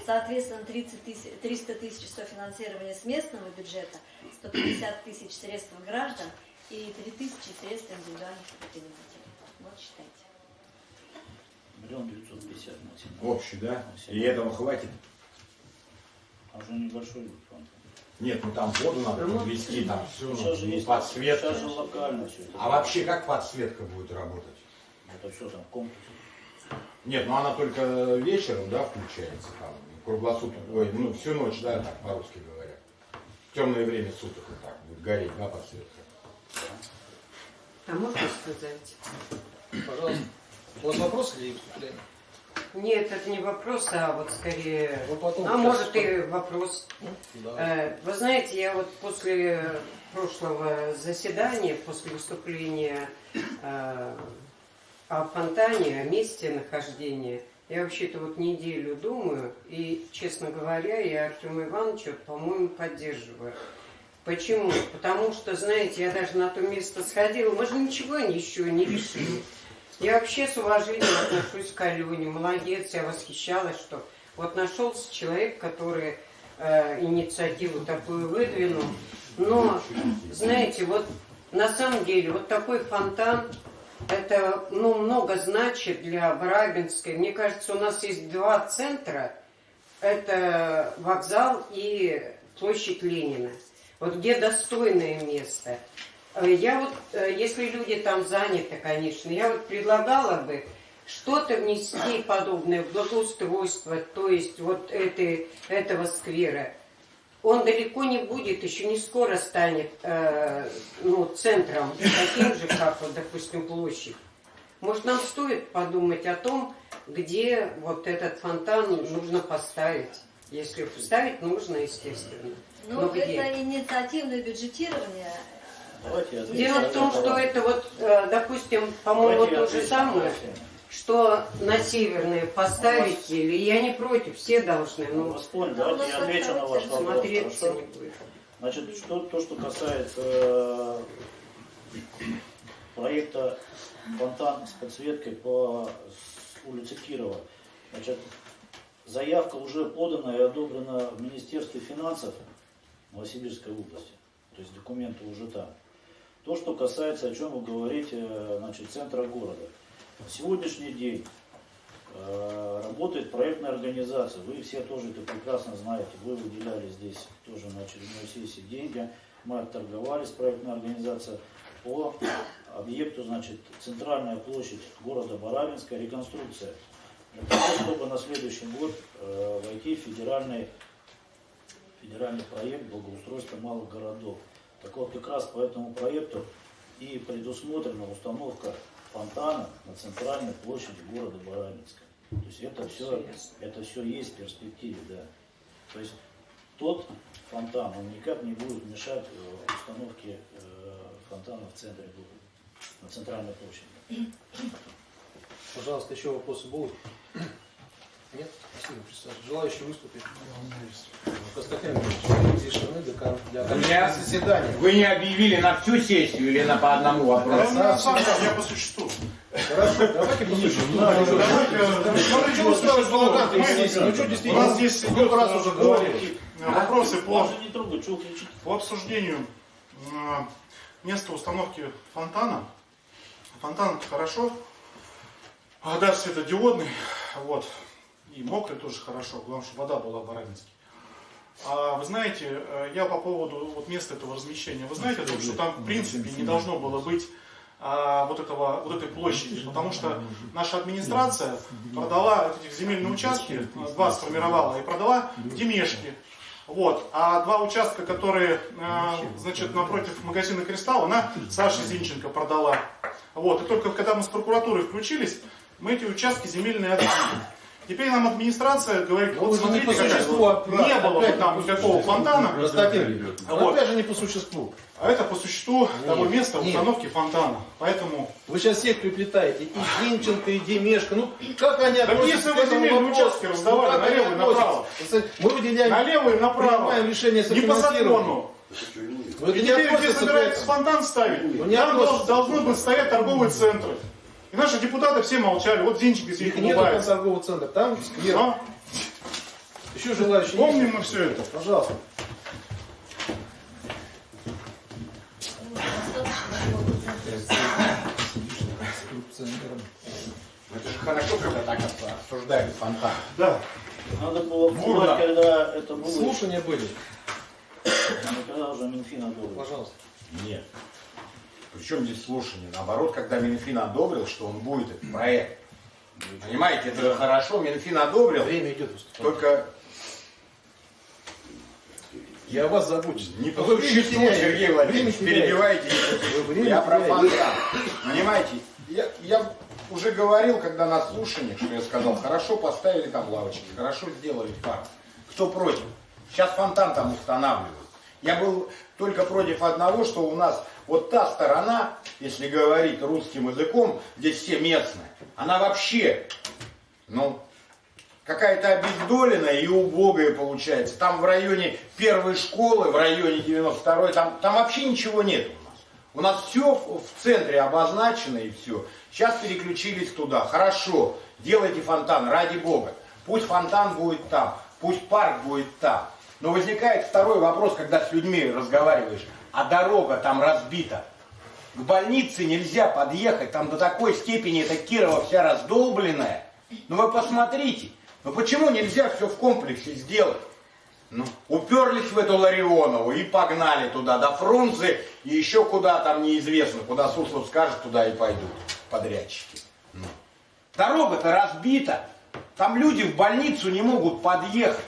Соответственно, 30 тысяч, 300 тысяч софинансирования с местного бюджета, 150 тысяч средств граждан и 3 тысячи средств индивидуальных предпринимателей. Вот считайте. Миллион девятьсот пятьдесят на. Общий, да? И этого хватит? А уже небольшой фонд. Нет, ну там воду надо подвести, там все, Сейчас же ну, есть, подсветка. сейчас же локально все это. А вообще как подсветка будет работать? Это все там в комплексе. Нет, ну она только вечером, да, включается там, круглосуток, ой, ну всю ночь, да, так по-русски говоря. В темное время суток вот так будет гореть, да, подсветка. А можно сказать? Пожалуйста. У вас вопрос или выступление? Нет, это не вопрос, а вот скорее... Потом а может и вопрос. Да. Э, Вы знаете, я вот после прошлого заседания, после выступления э, о фонтане, о месте нахождения, я вообще-то вот неделю думаю, и, честно говоря, я Артема Ивановича, по-моему, поддерживаю. Почему? Потому что, знаете, я даже на то место сходила, мы же ничего еще не решили. Я вообще с уважением отношусь к Алене, молодец, я восхищалась, что вот нашелся человек, который э, инициативу такую выдвинул. Но, знаете, вот на самом деле вот такой фонтан, это ну, много значит для Барабинской. Мне кажется, у нас есть два центра. Это вокзал и площадь Ленина. Вот где достойное место. Э, Я вот, э, если люди там заняты, конечно, я вот предлагала бы что-то внести подобное в благоустройство, то есть вот этой, этого сквера. Он далеко не будет, еще не скоро станет э, ну, центром, таким же, как, вот, допустим, площадь. Может, нам стоит подумать о том, где вот этот фонтан нужно поставить. Если ставить нужно, естественно. Ну, Но где? это инициативное бюджетирование. Дело в том, что это вот, э, допустим, по-моему, то же самое, что на северные поставить, или я не против, все должны, Ну, вас понял, давайте я отвечу на ваш вопрос. Значит, что, то, что касается э, проекта фонтан с подсветкой по улице Кирова. Значит, заявка уже подана и одобрена в Министерстве финансов Новосибирской области. То есть документы уже там. То, что касается, о чем вы говорите, э, значит, центра города. На сегодняшний день э, работает проектная организация. Вы все тоже это прекрасно знаете. Вы выделяли здесь тоже на очередной сессии деньги. Мы отторговали с проектной организацией по объекту, значит, центральная площадь города Барабинска, реконструкция. Для того, чтобы на следующий год э, войти в федеральный, федеральный проект благоустройства малых городов. Так вот, как раз по этому проекту и предусмотрена установка фонтана на центральной площади города Барабинска. То есть это все, это все есть в перспективе, да. То есть тот фонтан, он никак не будет мешать э, установке э, фонтана в центре города, на центральной площади. Пожалуйста, еще вопросы будут? Нет? Спасибо, присаживайтесь. Желающие выступить? Для, для У заседания. Вы не объявили на всю сессию или на по одному вопросу? Я по существу. Хорошо, давайте Чего ставишь балаган? Мы- естественно? Ну что У действительно? нас здесь Сколько раз уже говорили? э, вопросы по, по обсуждению э, места установки фонтана. Фонтан хорошо, а даже светодиодный, вот, и мокрый тоже хорошо, главное, чтобы вода была барабинский. А вы знаете, э, я по поводу вот места этого размещения, вы знаете, том, что там в принципе не должно было быть а, вот, этого, вот этой площади, потому что наша администрация продала эти земельные участки, два сформировала, и продала Демешки. Вот. А два участка, которые, э, значит, напротив магазина Кристалл, она Саше Зинченко продала. Вот. И только когда мы с прокуратурой включились, мы эти участки земельные отбили. Теперь нам администрация говорит, Ну, вот вы же не смотрите, по какая- а не было бы опять там никакого фонтана, Констатируем. А вот- опять же не по существу. а это по существу того Нет, места нет. установки фонтана. Поэтому Вы сейчас всех приплетаете. И Демченко, и Демешко. Ну, как они относятся если к вы этому вопросу? участки раздавали Ну, как они налево и направо. Мы выделяем, налево и направо. решение Не по закону. Не теперь, где этому. фонтан ставить, Ну, там относится. дол- должны быть стоять торговые центры. И наши депутаты все молчали. Вот Зинчик нет улыбается. там торгового центра, там сквер. А? Еще желающие Помним есть? мы все это. Пожалуйста. Это же хорошо, когда так обсуждают фонтан. Да. Надо было Бурно. когда это было. Слушания были. Когда уже Минфин одобрил. Пожалуйста. Нет. Причем здесь слушание? Наоборот, когда Минфин одобрил, что он будет этот проект. Понимаете, это же хорошо, Минфин одобрил, Время идет. выступать. только Я вас забочусь. не по существу. Сергей Владимирович, перебиваете. Я про фонтан. Понимаете, я, я уже говорил, когда на слушаниях, что я сказал, хорошо поставили там лавочки, хорошо сделали парк. Кто против? Сейчас фонтан там устанавливают. Я был только против одного, что у нас вот та сторона, если говорить русским языком, здесь все местные, она вообще, ну, какая-то обездоленная и убогая получается. Там в районе первой школы, в районе 92-й, там, там вообще ничего нет у нас. У нас все в центре обозначено и все. Сейчас переключились туда. Хорошо, делайте фонтан, ради бога. Пусть фонтан будет там, пусть парк будет там. Но возникает второй вопрос, когда с людьми разговариваешь. А дорога там разбита. К больнице нельзя подъехать, там до такой степени эта Кирова вся раздолбленная. Ну вы посмотрите, ну почему нельзя все в комплексе сделать? Ну, уперлись в эту Ларионову и погнали туда, до Фрунзе и еще куда там неизвестно, куда Суслов скажет, туда и пойдут подрядчики. Ну. Дорога-то разбита, там люди в больницу не могут подъехать.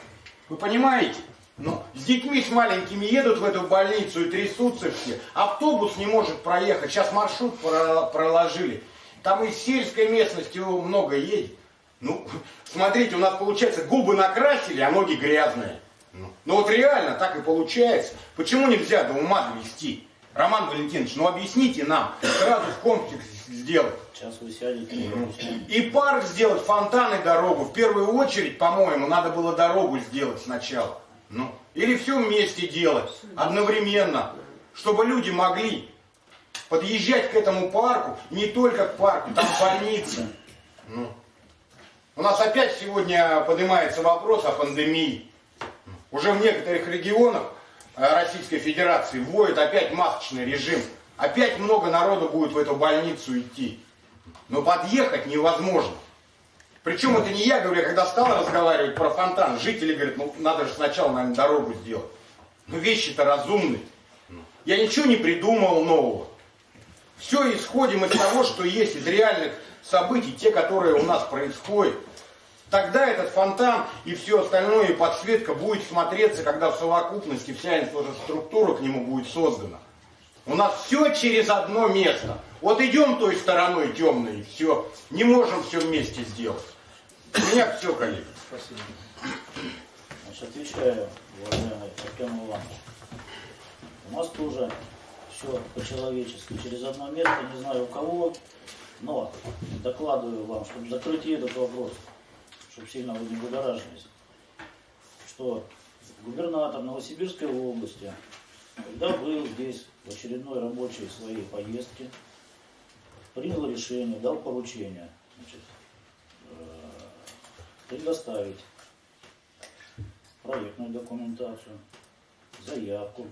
Вы понимаете? Ну, с детьми с маленькими едут в эту больницу и трясутся все. Автобус не может проехать. Сейчас маршрут про- проложили. Там из сельской местности много едет. Ну, <laughs> смотрите, у нас получается губы накрасили, а ноги грязные. Ну, ну вот реально так и получается. Почему нельзя до ума довести? Роман Валентинович, ну объясните нам, сразу в комплексе сделать. Сейчас вы сядете. и объясните. И парк сделать, фонтан и дорогу. В первую очередь, по-моему, надо было дорогу сделать сначала. Ну, или все вместе делать, одновременно, чтобы люди могли подъезжать к этому парку, не только к парку, там больница. Ну. У нас опять сегодня поднимается вопрос о пандемии. Уже в некоторых регионах э, Российской Федерации вводят опять масочный режим. Опять много народу будет в эту больницу идти. Но подъехать невозможно. Причем это не я говорю, я когда стал разговаривать про фонтан, жители говорят, ну надо же сначала, наверное, дорогу сделать. Но вещи-то разумные. Я ничего не придумал нового. Все исходим из того, что есть, из реальных событий, те, которые у нас происходят. Тогда этот фонтан и все остальное, и подсветка будет смотреться, когда в совокупности вся инфраструктура к нему будет создана. У нас все через одно место. Вот идем той стороной темной, и все. Не можем все вместе сделать. У меня все, коллеги. Спасибо. Значит, отвечаю, уважаемый Артем Иванович. У нас тоже все по-человечески. Через одно место, не знаю у кого, но докладываю вам, чтобы закрыть этот вопрос, чтобы сильно вы не будоражились, что губернатор Новосибирской области, когда был здесь в очередной рабочей своей поездке, принял решение, дал поручение значит, предоставить проектную документацию, заявку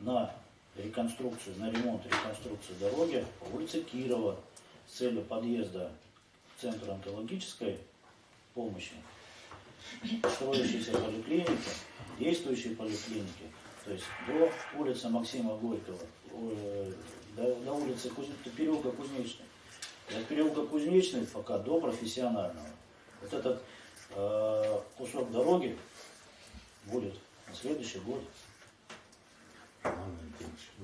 на реконструкцию, на ремонт реконструкцию дороги по улице Кирова с целью подъезда в Центр онкологической помощи, строящейся поликлиники, действующей поликлиники, то есть до улицы Максима Горького, э, до, до улицы Куз... до переулка Кузнечный. И от переулка Кузнечный пока до профессионального. Вот этот э, кусок дороги будет на следующий год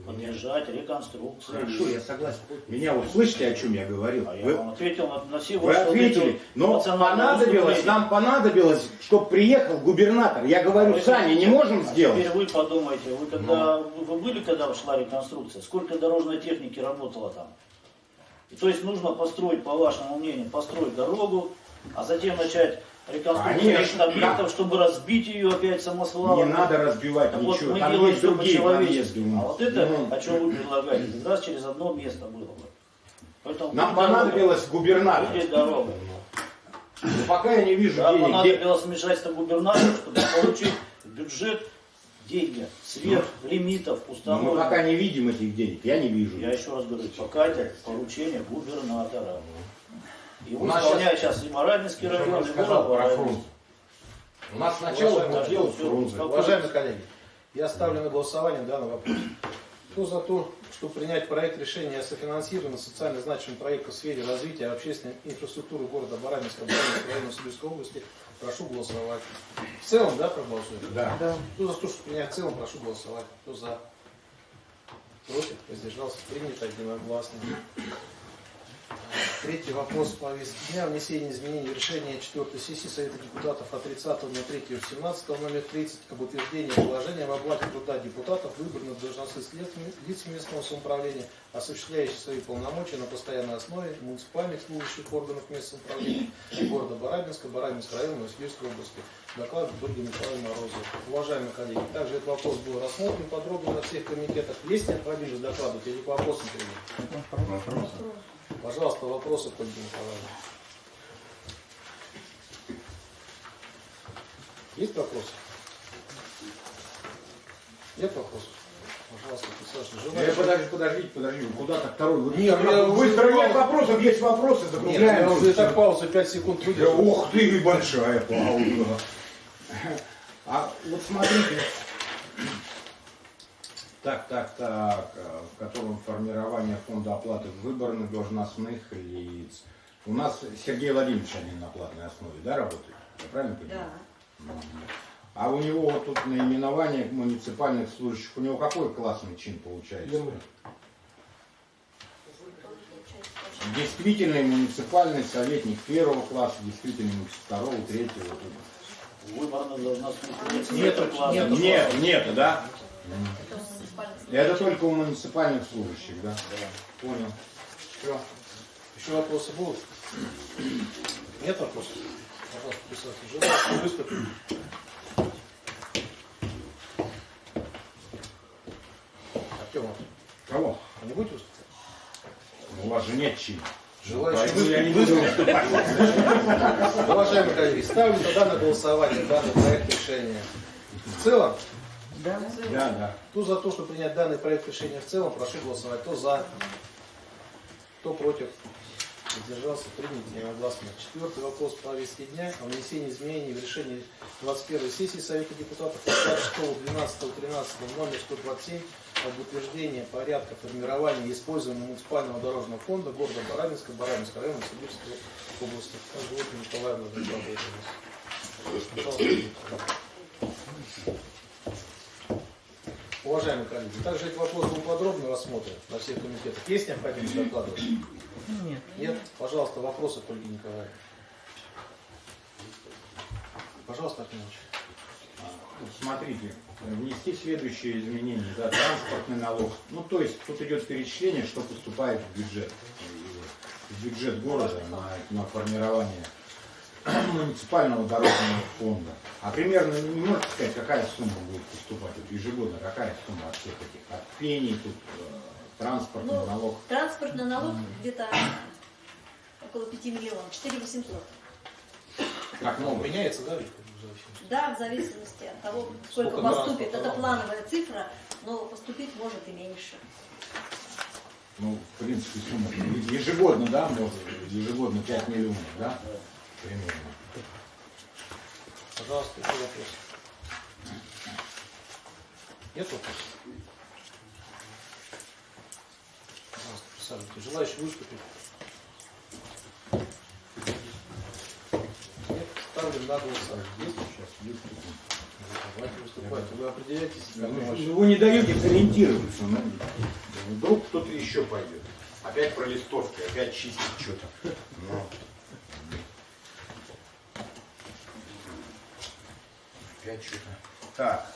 Поддержать реконструкцию. Хорошо, я согласен. Меня вот слышите, о чем я говорил? А я Вы- вам ответил на, на все Вы ответили, но понадобилось, нам понадобилось, чтобы приехал губернатор. Я говорю, Вы- сами не можем А сделать. Теперь вы подумайте, вы когда вы были, когда шла реконструкция, сколько дорожной техники работало там? И то есть нужно построить, по вашему мнению, построить дорогу, а затем начать реконструкцию объектов, чтобы разбить ее опять самосвалом. Не надо разбивать Так вот, ничего. мы Там делаем есть другие подъезды А вот это, Ну, о чем вы предлагаете, как раз через одно место было бы. Поэтому Нам дорога. понадобилось губернатор. Будет дорога. Но пока я не вижу Да, денег. Понадобилось вмешательство губернатора, чтобы получить бюджет деньги сверх лимитов Но мы установленных. пока не видим этих денег. Я не вижу. Я еще раз говорю, пока это поручение губернатора. Его У нас исполняет сейчас и Барабинский Я район, и сказал город фрунзе. У нас сначала делать Артем, фрунзе. Уважаемые коллеги, я ставлю на голосование данный вопрос. Кто за то, чтобы принять проект решения о софинансировании социально значимых проектов в сфере развития общественной инфраструктуры города Барабинска, Барабинского района Сибирской области, прошу голосовать. В целом, да, проголосуем? Да. Кто за то, чтобы принять в целом, прошу голосовать. Кто за? Против? Воздержался? Принято единогласно. Третий вопрос по повестке дня. Внесение изменений в решение 4 сессии Совета депутатов от 30 на 3 17 номер 30 об утверждении положения в оплате труда депутатов выбранных должностных лиц местного самоуправления, осуществляющих свои полномочия на постоянной основе муниципальных служащих органов местного самоуправления города Барабинска, Барабинского района, Новосибирской области. Доклад Ольга Николаевна Морозова. Уважаемые коллеги, также этот вопрос был рассмотрен подробно на всех комитетах. Есть необходимость докладывать или по вопросам перейдем? Пожалуйста, вопросы к Ольге Николаевне. Есть вопросы? Нет вопросов? Пожалуйста. Э, Желающие? Подожди, подождите, подожди, вы куда-то второй? Вы, Нет, я вы нет вопросов, есть вопросы, Нет, закругляем. я уже и так паузу 5 секунд Да, выдержал. Ух ты, большая пауза. А вот смотрите. Так, так, так, в котором формирование фонда оплаты выборных должностных лиц. У нас Сергей Владимирович они на платной основе, да, работает? Я правильно понимаю? Да. А у него вот тут наименование муниципальных служащих, у него какой классный чин получается? Действительный муниципальный советник первого класса, действительный муниципальный второго, третьего. Выборных должностных лиц Нету, нету класса. нету. Нет, нет, да? Это муниципальный Это только у муниципальных служащих, да? Понял. Все. Еще вопросы будут? Нет вопросов? Пожалуйста, присаживайтесь. Желающие выступить? Артем, Кого? а не будете выступать? У вас же нет чина. Не выступить? Уважаемые коллеги, ставлю тогда на голосование данный проект решения. В целом, Да, да. кто за то, чтобы принять данный проект решения в целом, прошу голосовать. Кто за, кто против, Воздержался, принято единогласно. Четвертый вопрос по повестке дня о внесении изменений в решение 21 сессии Совета депутатов от 26 12 13 номер 127 об утверждении порядка формирования и использования муниципального дорожного фонда города Барабинска, Барабинского района, Сибирской области. Вот Николаевна. Пожалуйста. Уважаемые коллеги, также этот вопрос был подробно рассмотрен на всех комитетах. Есть необходимость докладывать? Нет. Нет? Пожалуйста, вопросы к Ольге Николаевне. Пожалуйста, Артемович. Вот смотрите, внести следующие изменения, да, транспортный налог. Ну, то есть, тут идет перечисление, что поступает в бюджет. В бюджет города на, на формирование <clears throat> муниципального дорожного фонда. А примерно не можете сказать, какая сумма будет поступать вот ежегодно, какая сумма от всех этих, от пений, тут э, транспортный Ну, налог. Транспортный налог где-то <coughs> около 5 миллионов, 4 800. Как Ну, новый. меняется, да, Виктор, в зависимости? Да, в зависимости от того, сколько, Сколько поступит. Это плановая цифра, но поступить может и меньше. Ну, в принципе, сумма ежегодно, да, может, ежегодно 5 миллионов, да, примерно. Пожалуйста, еще вопрос. Нет вопросов? Пожалуйста, присаживайтесь. Желающие выступить? Нет? Ставлю на голосование. Есть? Сейчас, есть. Давайте выступайте. Вы определяйтесь. как Ну, ваш- Вы не даете сориентироваться. ну, Вдруг кто-то еще пойдет. Опять про листовки, опять чистить что-то. Ну. Опять что-то. Так.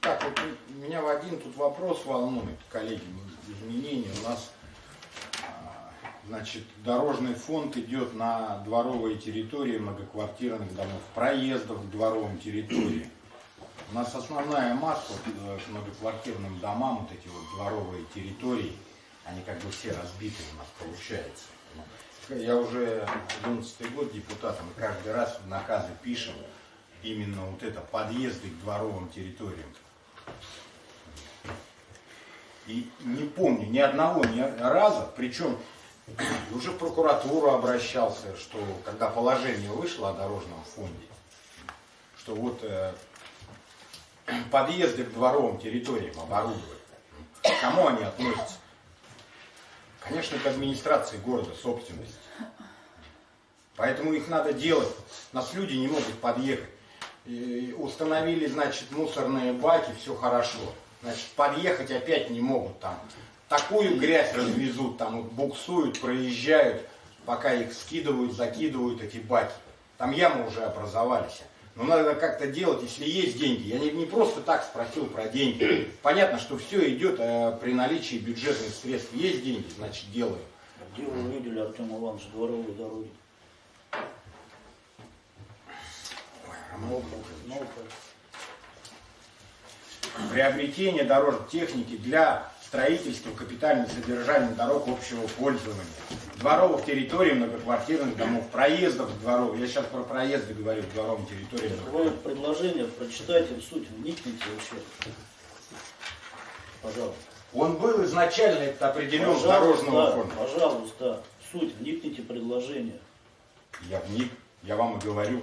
Так, вот меня в один тут вопрос волнует, коллеги, изменения. У нас, а, значит, дорожный фонд идет на дворовые территории многоквартирных домов, проездов к дворовым территориям. У нас основная масса э, к многоквартирным домам, вот эти вот дворовые территории, они как бы все разбиты у нас получается. Я уже 11 год депутатом, каждый раз в наказы пишем именно вот это, подъезды к дворовым территориям. И не помню ни одного ни раза, причем уже в прокуратуру обращался, что когда положение вышло о дорожном фонде, что вот э, подъезды к дворовым территориям оборудовать. Кому они относятся? Конечно, к администрации города, собственности. Поэтому их надо делать. Нас люди не могут подъехать. И установили, значит, мусорные баки, все хорошо. Значит, подъехать опять не могут там. Такую грязь развезут, там буксуют, проезжают, пока их скидывают, закидывают эти баки. Там ямы уже образовались. Но надо как-то делать, если есть деньги. Я не, не просто так спросил про деньги. <clears throat> Понятно, что все идет э, при наличии бюджетных средств. Есть деньги, значит делаем. Где вы видели, Артем Иванович, дворовые дороги? Роман Ну, приобретение дорожной техники для строительства капитального содержания дорог общего пользования, дворовых территорий, многоквартирных домов, проездов дворов. Я сейчас про проезды говорю, дворовым территориям. Вы предложение прочитайте в суть, вникните вообще. Пожалуйста. Он был изначально это определен Пожалуйста, дорожного фонда. Пожалуйста, в суть, вникните предложение. Я вник, я вам и говорю,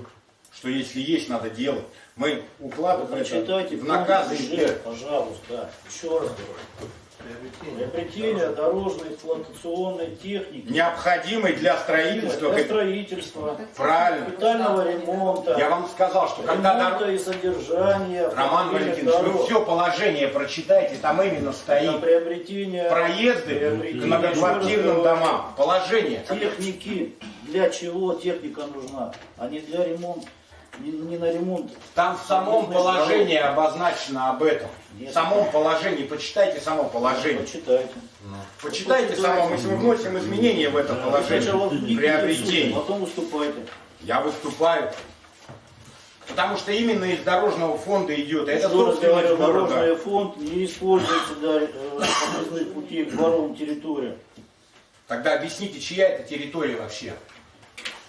что если есть, надо делать. Мы укладываем это Прочитайте в наказы. бюджет, пожалуйста. Еще раз говорю. Приобретение дорожной эксплуатационной техники. Необходимый для строительства. Для строительства. Правильно. Капитального ремонта. Я вам сказал, что когда ремонта и содержания. Роман Валентинович, вы дорог. все положение прочитайте, там именно На стоит. приобретение Проезды к приобретение, многоквартирным еще раз домам. Положение. Техники. Для чего техника нужна? А не для ремонта. Не, не на ремонт. Там в самом положении обозначено об этом. Нет. В самом положении, почитайте само положение. Почитайте. Почитайте само, мы мы вносим изменения в это Сначала положение. Приобретение. Потом выступайте. Я выступаю. Потому что именно из дорожного фонда идет. Это собственность дорожный фонд не используется для э, подъездных путей к дворовым территориям. Тогда объясните, чья это территория вообще?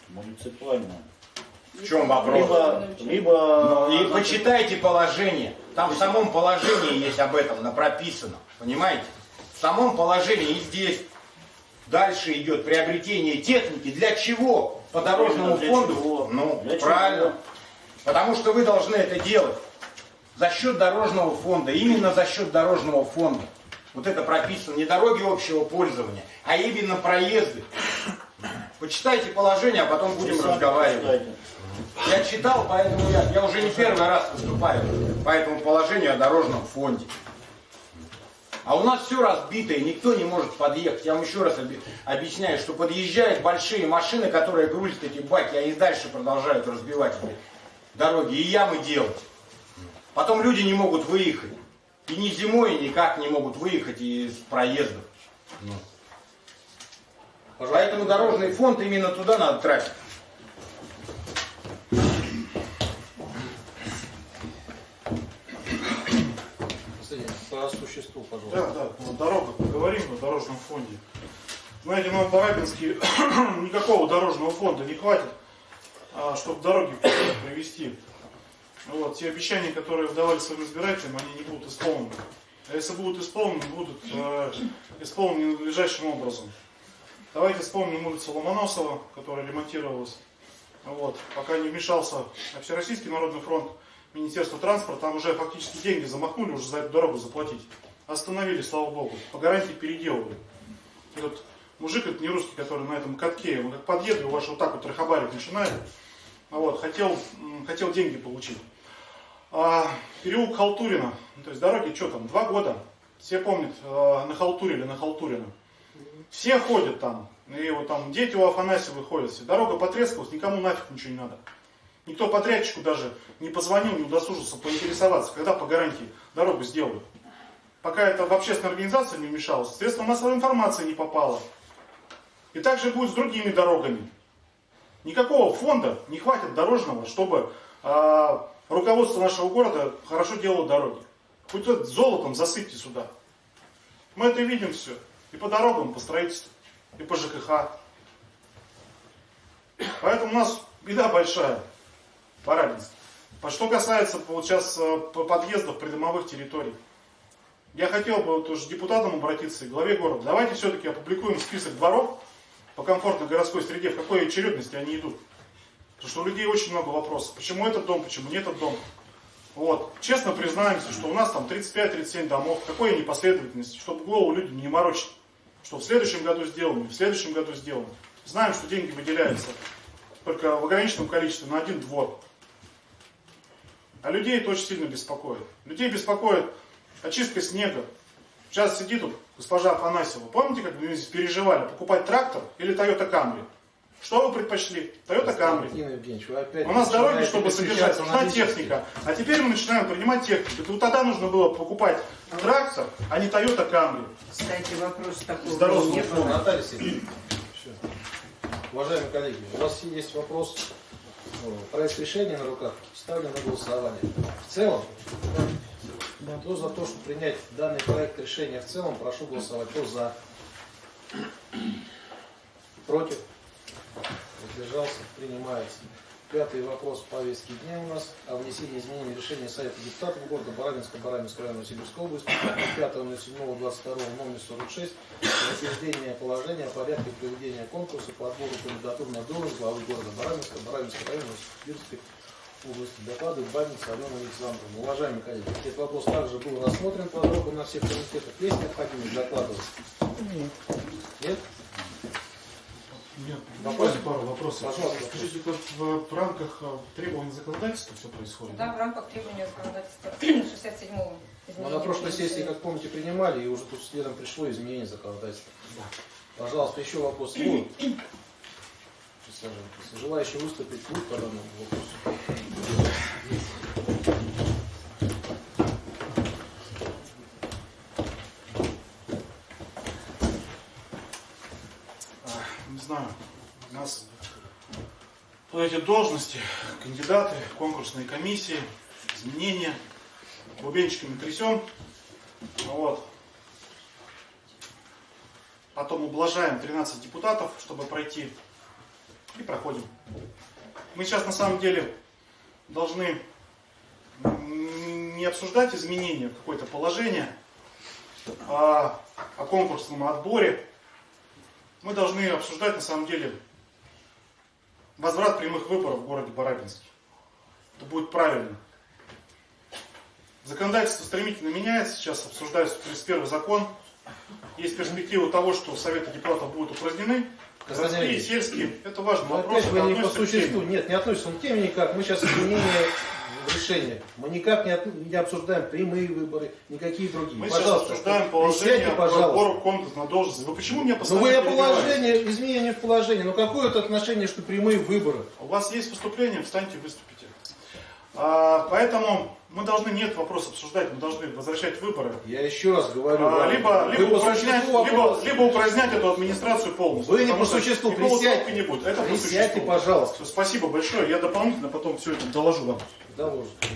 Муниципальная. В чем вопрос? Либо, либо И почитайте положение. Там в самом положении есть об этом на- прописано. Понимаете? В самом положении и здесь. Дальше идет приобретение техники. Для чего? По дорожному Для фонду? чего? Ну, Для правильно. чего? Потому что вы должны это делать. За счет дорожного фонда. Именно за счет дорожного фонда. Вот это прописано. Не дороги общего пользования, а именно проезды. Почитайте положение, а потом будем разговаривать. Я читал, поэтому я, я уже не первый раз выступаю по этому положению о дорожном фонде. А у нас все разбито, и никто не может подъехать. Я вам еще раз объясняю, что подъезжают большие машины, которые грузят эти баки, а и дальше продолжают разбивать дороги и ямы делать. Потом люди не могут выехать. И ни зимой никак не могут выехать из проездов. Ну. Поэтому дорожный фонд именно туда надо тратить. Кстати, по существу, пожалуйста. Да, да, на дорогах поговорим, на дорожном фонде. Знаете, нам в Барабинске никакого дорожного фонда не хватит, а, чтобы дороги привести. Вот, те обещания, которые давали своим избирателям, они не будут исполнены. А если будут исполнены, будут э, исполнены надлежащим образом. Давайте вспомним улицу Ломоносова, которая ремонтировалась. Вот, пока не вмешался Всероссийский народный фронт, Министерство транспорта, там уже фактически деньги замахнули уже за эту дорогу заплатить. Остановили, слава богу. По гарантии переделывали. И вот мужик, это не русский, который на этом катке, он как подъедет, у вас вот так вот трахабарить начинает. А Вот, хотел, хотел деньги получить. А, переулок Халтурина, то есть дороги, что там, два года. Все помнят, э, на Халтуре или на Халтурина. Все ходят там, и вот там дети у Афанасьева ходят все. Дорога потрескалась, никому нафиг ничего не надо. Никто подрядчику даже не позвонил, не удосужился поинтересоваться, когда по гарантии дорогу сделают. Пока это в общественной организации не вмешалось, средства массовой информации не попало. И так же будет с другими дорогами. Никакого фонда не хватит дорожного, чтобы а, руководство нашего города хорошо делало дороги. Хоть это золотом засыпьте сюда. Мы это видим все. И по дорогам, и по строительству, и по ЖКХ. Поэтому у нас беда большая. Барабинск. А что касается вот сейчас э, по- подъездов придомовых территорий. Я хотел бы вот уже депутатам обратиться и главе города. Давайте все-таки опубликуем список дворов по комфортной городской среде, в какой очередности они идут. Потому что у людей очень много вопросов. Почему этот дом, почему не этот дом. Вот. Честно признаемся, что у нас там 35-37 домов. Какой непоследовательности, чтобы голову людям не морочить. Что в следующем году сделано, в следующем году сделано. Знаем, что деньги выделяются только в ограниченном количестве на один двор. А людей это очень сильно беспокоит. Людей беспокоит очистка снега. Сейчас сидит тут госпожа Афанасьева. Помните, как мы здесь переживали, покупать трактор или Toyota Camry? Что вы предпочли? Toyota Camry. У нас дороги, чтобы содержать, нужна техника. А теперь мы начинаем принимать технику. Это вот тогда нужно было покупать трактор, а не Toyota Camry. Кстати, вопрос такого Здорово. Наталья Сергеевна, уважаемые коллеги, у вас есть вопрос, проект решения на руках, ставлю на голосование. В целом, кто за то, чтобы принять данный проект решения в целом, прошу голосовать. Кто за? Против? Воздержался? Принимается. Пятый вопрос в повестке дня у нас о внесении изменений решения Совета депутатов города Барабинска, Барабинского района Сибирской области от 5.07.22 номер 46 утверждение положения о порядке проведения конкурса по отбору кандидатур на должность главы города Барабинска, Барабинского района Сибирской области. Докладывает Бабинец Алена Александровна. Уважаемые коллеги, этот вопрос также был рассмотрен подробно на всех комитетах. Есть необходимость докладывать? Нет? Нет, Вопрос? пару вопросов. Пожалуйста. Скажите, это в, в рамках э, требований законодательства все происходит? Да, в рамках требования законодательства <clears throat> 67-го Мы на прошлой сессии, как помните, принимали, и уже тут следом пришло изменение законодательства. Пожалуйста, еще вопрос. <clears throat> Желающие выступить будут по данному вопросу? А, Не знаю, у нас вот эти должности, кандидаты, конкурсные комиссии, изменения, бубенчиками трясем, вот. Потом ублажаем 13 депутатов, чтобы пройти, и проходим. Мы сейчас на самом деле должны не обсуждать изменения какое-то положение, а о конкурсном отборе, мы должны обсуждать на самом деле возврат прямых выборов в городе Барабинске. Это будет правильно. Законодательство стремительно меняется, сейчас обсуждается 31 закон. Есть перспектива того, что Советы депутатов будут упразднены. Городские, Ильич, сельские. Это важный Но вопрос. опять вы не по существу. Нет, не относится он к теме никак. Мы сейчас изменения решение. Мы никак не, от- не обсуждаем прямые выборы, никакие другие. Мы сейчас пожалуйста, обсуждаем положение присядьте, по пожалуйста. отбору конкурса на должность. Вы почему меня Ну постоянно вы о положении, изменение в положении. Ну какое это отношение, что прямые выборы? У вас есть выступление, встаньте, выступите. А, поэтому мы должны нет вопрос обсуждать, мы должны возвращать выборы. Я еще раз говорю. А, либо, либо, по упразднять, либо, вопрос. либо упразднять эту администрацию полностью. Вы не по существу, присядьте. не будет. Это по Присядьте, существу. пожалуйста. Спасибо большое. Я дополнительно потом все это доложу вам. Доложите.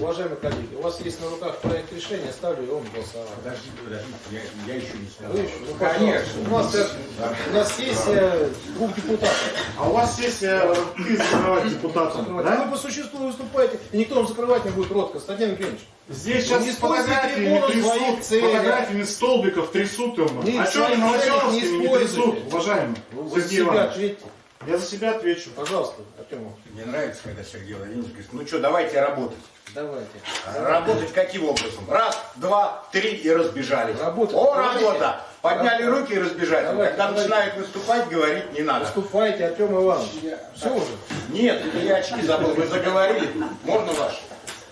Уважаемые коллеги, у вас есть на руках проект решения, ставлю его на голосование. Подождите, подождите, я, я еще не сказал. Вы еще? Ну. Конечно. У нас, как- у нас сессия двух депутатов. А у вас сессия ты закрывать депутатом, да? Вы по существу выступаете, и никто вам закрывать не будет рот. Константин Евгеньевич. Здесь Вы сейчас не с фотографиями трясут, фотографиями столбиков трясут. Не, а что своих целях не не трясут, уважаемый Вы себя ответьте. Я за себя отвечу. Пожалуйста, Артем. Мне нравится, когда Сергей Владимирович говорит, ну что, давайте работать. Давайте. Работать каким образом? Раз, два, три и разбежались. Работать. О, Давайте. работа! Подняли руки и разбежались. Давайте, Когда давайте. начинают выступать, говорить не надо. Выступайте, Артем Иванович. Все уже. Нет, я очки забыл, вы заговорили. Можно ваш?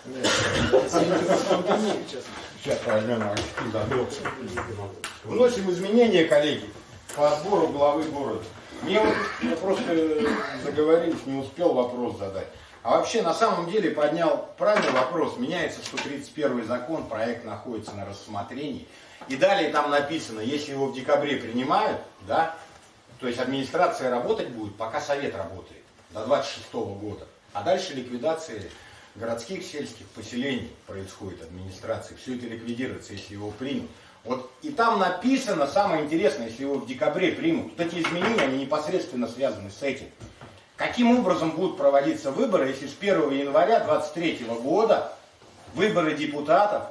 Нет. Извините, просто удивил, честно. Сейчас возьмем очки, забыл. Вносим изменения, коллеги, по отбору главы города. Мне вот я просто э, заговорились, не успел вопрос задать. А вообще, на самом деле, поднял правильный вопрос. Меняется 131 закон, проект находится на рассмотрении. И далее там написано, если его в декабре принимают, да, то есть администрация работать будет, пока совет работает, до 26 года. А дальше ликвидация городских сельских поселений происходит, администрации. Все это ликвидируется, если его примут. Вот и там написано, самое интересное, если его в декабре примут, вот эти изменения, они непосредственно связаны с этим. Каким образом будут проводиться выборы, если с 1 января 2023 года выборы депутатов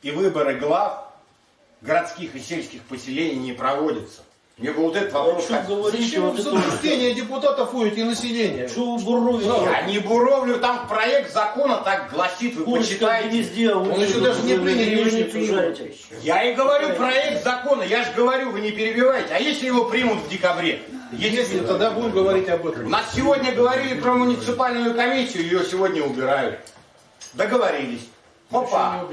и выборы глав городских и сельских поселений не проводятся? Мне бы вот этот вопрос... Что говорите, Зачем вот в это заблуждение депутатов уйти и населения? Что вы буровите? Я не буровлю, там проект закона так гласит, вы Курочка почитайте. не сделал. Он еще даже не принял, Вы не жарите. Я и говорю проект закона, я же говорю, вы не перебивайте. А если его примут в декабре? Если тогда будем говорить об этом. нас сегодня говорили про муниципальную комиссию, ее сегодня убирают. Договорились. Опа.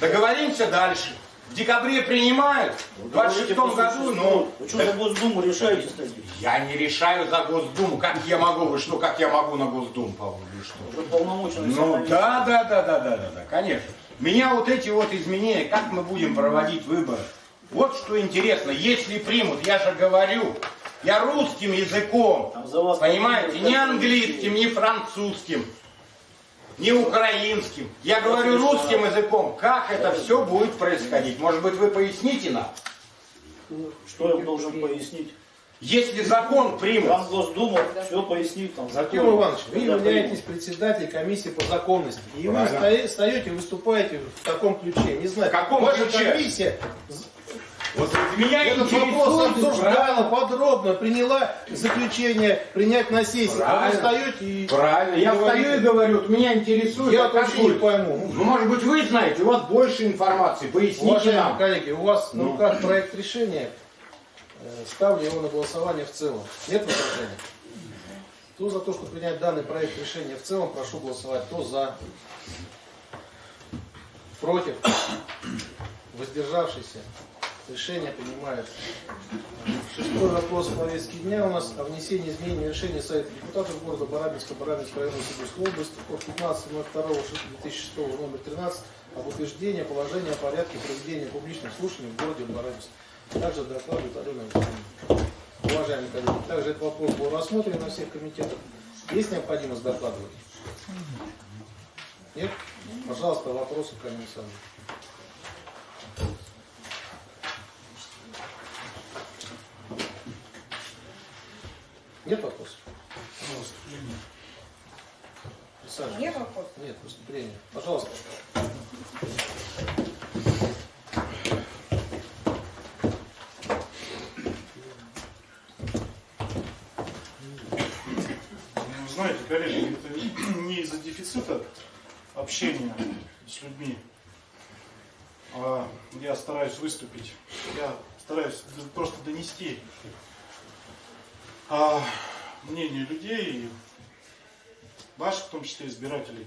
Договоримся дальше. В декабре принимают, в 26 году, ну, Вы что за Госдуму решаете, кстати? я не решаю за Госдуму. Как я могу? Вы что, как я могу на Госдуму, Павел? Вы что? Уже полномочия Ну да, да, да, да, да, да, да, конечно. Меня вот эти вот изменения, как мы будем проводить выборы? Вот что интересно, если примут, я же говорю, я русским языком, понимаете, не английским, не французским, не украинским. Я говорю русским языком, как это все будет происходить. Может быть, вы поясните нам? Что я должен пояснить? Если закон примут, Вам Госдума все пояснит. Там, Артем Иванович, вы являетесь председателем комиссии по законности. И вы Правильно. встаете, выступаете в таком ключе. Не знаю, В каком ваша ключе? комиссия вот меня этот вопрос обсуждала подробно, приняла заключение принять на сессии. А вы Правильно. встаете и... Правильно, я говорите. встаю и говорю, вот меня интересует, Я а как вообще не пойму. Ну, может быть, вы знаете, у вас больше информации, поясните Уважаемые нам. коллеги, у вас на Ну. руках проект решения. Э, Ставлю его на голосование в целом. Нет возражений? Кто за то, что принять данный проект решения в целом, прошу голосовать. Кто за? Против? Воздержавшийся? Решение принимается. Шестой вопрос повестки дня у нас о внесении изменений в решение Совета депутатов города Барабинска, Барабинской района Сибирской области от 15.02.2006 номер 13 об утверждении положения о порядке проведения публичных слушаний в городе Барабинск. Также докладывает Алена. Уважаемые коллеги, также этот вопрос был рассмотрен на всех комитетах. Есть необходимость докладывать? Нет? Пожалуйста, вопросы к Алине Нет вопросов? Александр, Нет вопросов? Нет, выступление. Пожалуйста. Ну, знаете, коллеги, это <clears throat> не из-за дефицита общения с людьми. А я стараюсь выступить. Я стараюсь просто донести а, мнение людей, и ваших, в том числе, избирателей.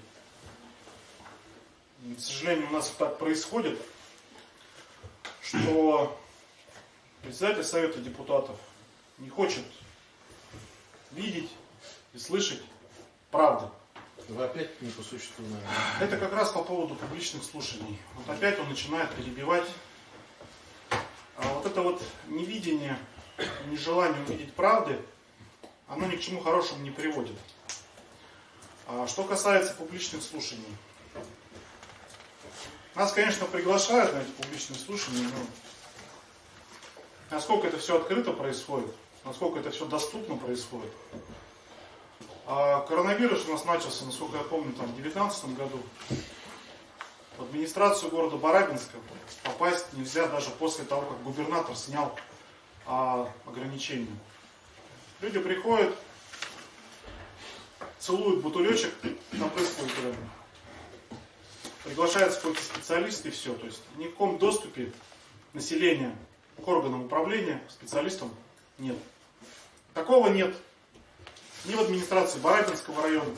К сожалению, у нас так происходит, что председатель Совета депутатов не хочет видеть и слышать правды. Вы опять не по существу, наверное. Это как раз по поводу публичных слушаний. Вот опять он начинает перебивать. А вот это вот невидение, нежелание увидеть правды, оно ни к чему хорошему не приводит. А что касается публичных слушаний. Нас, конечно, приглашают на эти публичные слушания, но насколько это все открыто происходит, насколько это все доступно происходит. А коронавирус у нас начался, насколько я помню, там, в 2019 году. В администрацию города Барабинска попасть нельзя даже после того, как губернатор снял а, ограничения. Люди приходят, целуют бутылечек, там происходит приглашается какой-то специалист и все. То есть ни в каком доступе населения к органам управления, специалистам нет. Такого нет ни в администрации Барабинского района,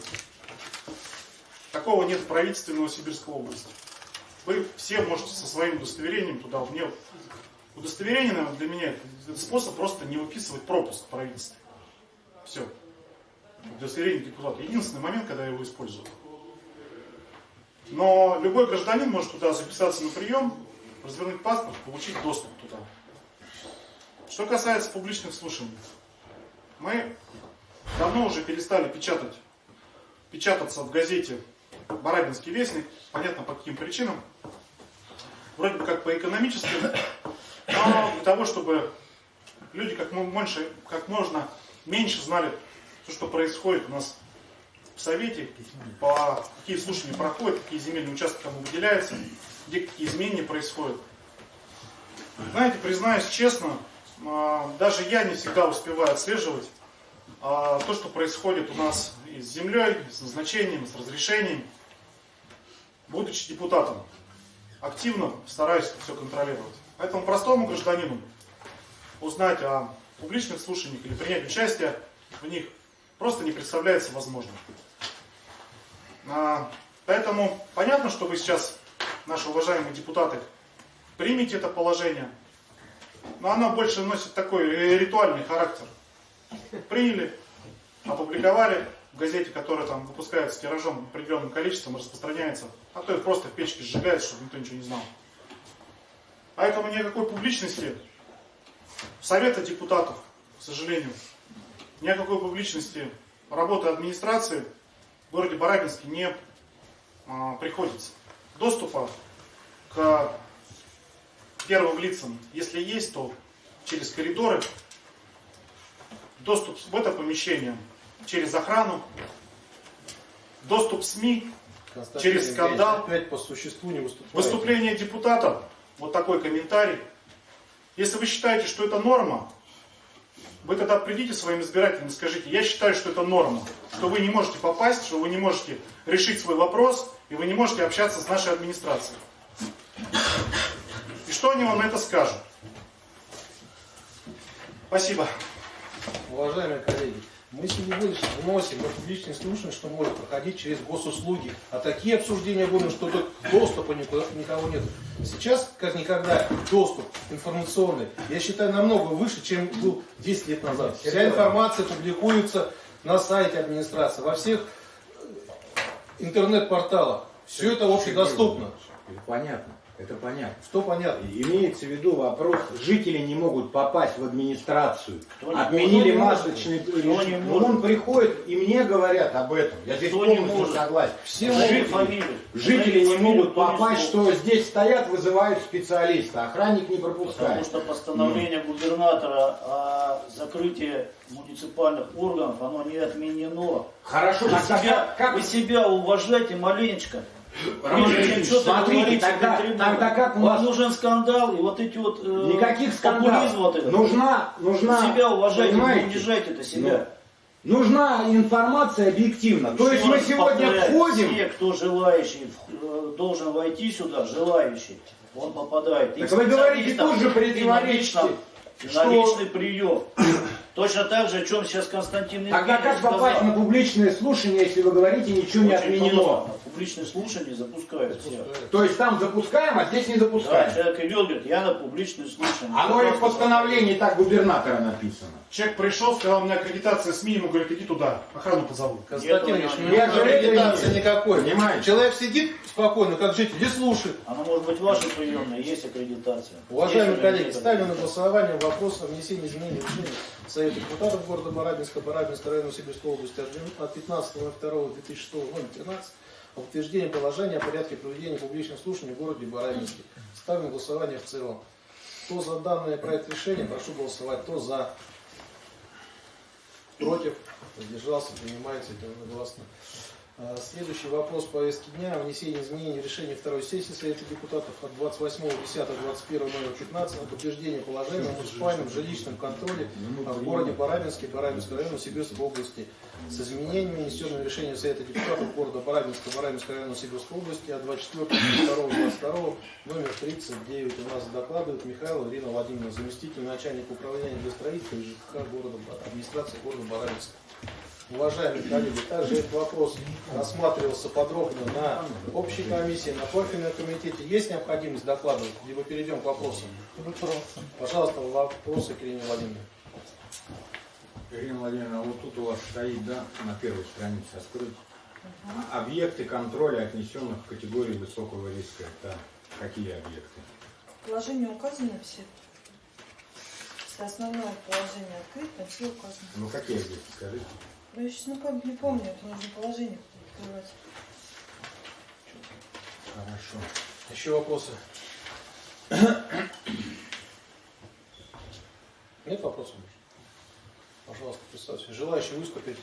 такого нет в правительстве Новосибирской области. Вы все можете со своим удостоверением туда, мне удостоверение наверное, для меня это способ просто не выписывать пропуск в правительстве. Все. Удостоверение депутата. Единственный момент, когда я его использую. Но любой гражданин может туда записаться на прием, развернуть паспорт, получить доступ туда. Что касается публичных слушаний, мы давно уже перестали печатать, печататься в газете «Барабинский вестник», понятно по каким причинам. Вроде бы как по экономическим, но для того, чтобы люди как, больше, как можно меньше знали то, что происходит у нас в Совете, по какие слушания проходят, какие земельные участки кому выделяются, где какие изменения происходят. Знаете, признаюсь честно, а, даже я не всегда успеваю отслеживать а, то, что происходит у нас и с землей, и с назначением, и с разрешением. Будучи депутатом, активно стараюсь все контролировать. Поэтому простому гражданину узнать о публичных слушаниях или принять участие в них просто не представляется возможным. А, поэтому понятно, что вы сейчас, наши уважаемые депутаты, примете это положение, но оно больше носит такой ритуальный характер. Приняли, опубликовали в газете, которая там выпускается тиражом определенным количеством, распространяется, а то и просто в печке сжигается, чтобы никто ничего не знал. Поэтому никакой публичности Совета депутатов, к сожалению, ни о какой публичности работы администрации в городе Барабинске не а, приходится. Доступа к первым лицам, если есть, то через коридоры. Доступ в это помещение через охрану. Доступ СМИ через скандал. Опять по существу не выступает. Выступление депутатов. Вот такой комментарий. Если вы считаете, что это норма, вы тогда придите своим избирателям и скажите, я считаю, что это норма, что вы не можете попасть, что вы не можете решить свой вопрос, и вы не можете общаться с нашей администрацией. И что они вам на это скажут? Спасибо. Уважаемые коллеги, мы сегодня вносим на публичные слушания, что может проходить через госуслуги. А такие обсуждения будем, что тут доступа никуда, никого нет. Сейчас, как никогда, доступ информационный, я считаю, намного выше, чем был 10 лет назад. Вся информация публикуется на сайте администрации, во всех интернет-порталах. Все это общедоступно. Понятно. Это понятно. Что понятно? Имеется в виду вопрос, жители не могут попасть в администрацию. Кто Отменили кто масочный режим. Но он приходит, и мне говорят об этом. Я здесь Кто полностью согласен. Все фамилию. Жители Назови не могут попасть, что здесь стоят, вызывают специалиста. Охранник не Потому пропускает. что постановление губернатора о закрытии муниципальных органов, оно не отменено. Хорошо, Вы тогда себя, как вы себя уважайте маленечко. Роман Ильич, смотрите, тогда- тогда как у Вам нас- нужен скандал и вот эти вот... э, Никаких скандалов. вот этот. Нужна, нужна, Себя уважайте, не понимаете? унижайте это себя. Нужна информация объективна. То есть мы сегодня повторяю, входим, Все, кто желающий, э, должен войти сюда, желающий, он попадает. И Так к вы говорите, специалистам, тут же и на противоречите, и на личный прием. Точно так же, о чем сейчас Константин тогда Евгеньевич как сказал. попасть на публичное слушание, если вы говорите, ничего не Очень отменено? просто. Публичные слушания запускаются. То есть там запускаем, а здесь не Да, запускаем. человек идет, говорит, я на публичные слушания. Оно и в постановлении так губернатора написано. Человек пришел, сказал, у меня аккредитация СМИ, ему говорят, иди туда, охрану позову. Константин Ильич, у не меня аккредитации никакой. Понимаете? Человек сидит спокойно, как житель, и слушает. Оно может быть вашей приемной, есть аккредитация. Уважаемые Есть коллеги, ставлю на голосование вопрос о внесении изменений в Совета депутатов города Барабинска, Барабинска района Сибирской области от 15.02.2006 номер 13 о утверждении положения о порядке проведения публичных слушаний в городе Барабинске. Ставлю на голосование в целом. Кто за данный проект решения, прошу голосовать. Кто за, против, воздержался, принимается единогласно. А, Следующий вопрос повестки дня. Внесение изменений в решение второй сессии Совета депутатов от 28.10.21 номер 15 на подтверждение положения о муниципальном жилищном контроле в городе Барабинске, Барабинского района Сибирской области с изменениями, внесенными решением Совета депутатов города Барабинска, Барабинского района Сибирской области от 24.02.22 номер 39. У нас докладывает Михаил Ирина Владимировна, заместитель начальника управления для строительства и ЖКХ города, администрации города Барабинска. Уважаемые коллеги, также этот вопрос рассматривался подробно на общей комиссии, на профильном комитете. Есть необходимость докладывать, либо перейдем к вопросам? Пожалуйста, вопросы к Ирине Владимировне. Ирина Владимировна, вот тут у вас стоит, да, на первой странице открыть. Объекты контроля, отнесенных в категорию высокого риска. Это какие объекты? Положение указано все. Если основное положение открыть, там все указано. Ну какие объекты, скажите? Ну, я сейчас ну, как не помню, это нужно положение открывать. Хорошо. Еще вопросы? Нет вопросов? Пожалуйста, представьте. Желающие выступить?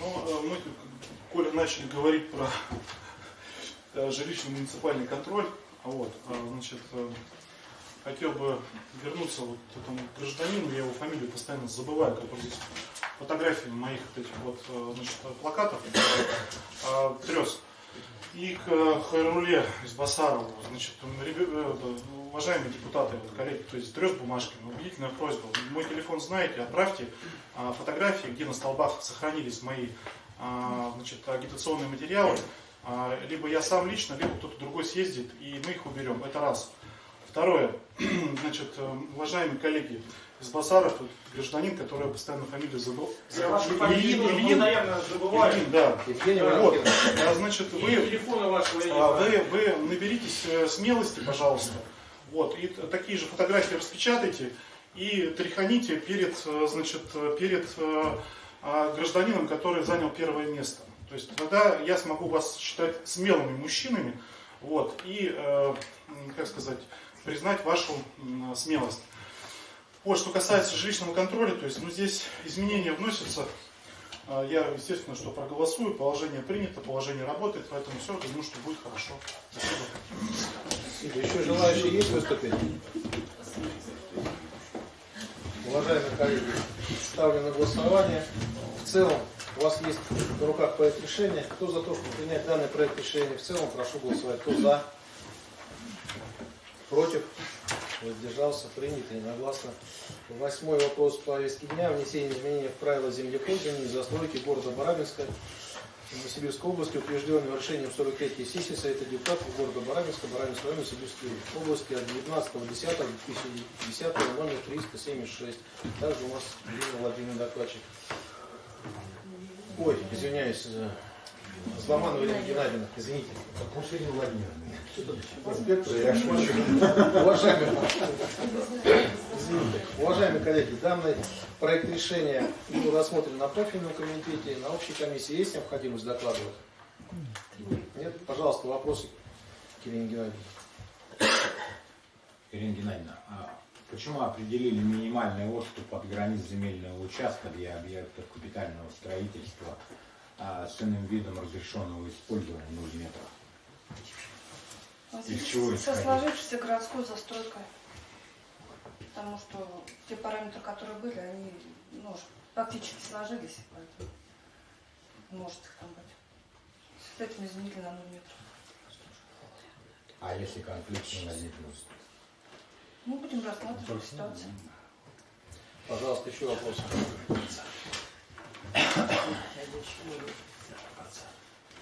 Но э, мы, тут, коли начали говорить про э, жилищный муниципальный контроль, а вот, э, значит, э, хотел бы вернуться вот к этому гражданину, я его фамилию постоянно забываю, который здесь фотографии моих вот этих вот, э, значит, плакатов трес. И к Хайруле из Басарова, значит, уважаемые депутаты, вот, коллеги, то есть трес бумажками, убедительная просьба. Мой телефон знаете, отправьте а, фотографии, где на столбах сохранились мои а, значит, агитационные материалы. А, Либо я сам лично, либо кто-то другой съездит, и мы их уберем. Это раз. Второе. <clears throat> Значит, э, уважаемые коллеги из Басаров, гражданин, который я постоянно фамилию забыл. Я вашу фамилию Ильин, Ильин, постоянно забываю. Ильин, да. Евгений Вот. А, Значит, вы телефона вашего а. Вы, вы наберитесь э, смелости, пожалуйста. Вот, и такие же фотографии распечатайте и тряханите перед, э, значит, перед а, гражданином, который занял первое место. То есть тогда я смогу вас считать смелыми мужчинами, вот, и, э, как сказать, признать вашу смелость. Вот, что касается жилищного контроля, то есть, ну, здесь изменения вносятся. А, Я, естественно, что проголосую, положение принято, положение работает, поэтому все, думаю, что будет хорошо. Спасибо. Еще желающие есть выступить? Уважаемые коллеги, ставлю на голосование. В целом, у вас есть в руках проект решения. Кто за то, чтобы принять данный проект решения в целом, прошу голосовать. Кто за? Против? Воздержался? Принято единогласно. Восьмой вопрос повестки дня. Внесение изменений в правила землепользования и застройки города Барабинска Новосибирской области, утвержденного решением 43-й сессии Совета депутатов города Барабинска, Барабинского района Сибирской области от 19.10.2010 номер 376. Также у нас Ирина Владимировна докладчик. Ой, извиняюсь, э, Зломанова Ирина Геннадьевна, извините. Пусть Ирина Владимировна. Уважаемые, уважаемые коллеги, данный проект решения был рассмотрен на профильном комитете, на общей комиссии. Есть необходимость докладывать? Нет? Пожалуйста, вопросы к Ирине Геннадьевне. Ирина Геннадьевна, а почему определили минимальный отступ от границ земельного участка для объектов капитального строительства а, с иным видом разрешенного использования 0 метров? Вот Из чего Со сложившейся городской застройкой. Потому что те параметры, которые были, они ну, уж фактически сложились. Поэтому может их там быть. С этим изменили на 0 метров. А если конфликт не возникнет? Мы будем рассматривать ситуацию. Пожалуйста, еще вопросы.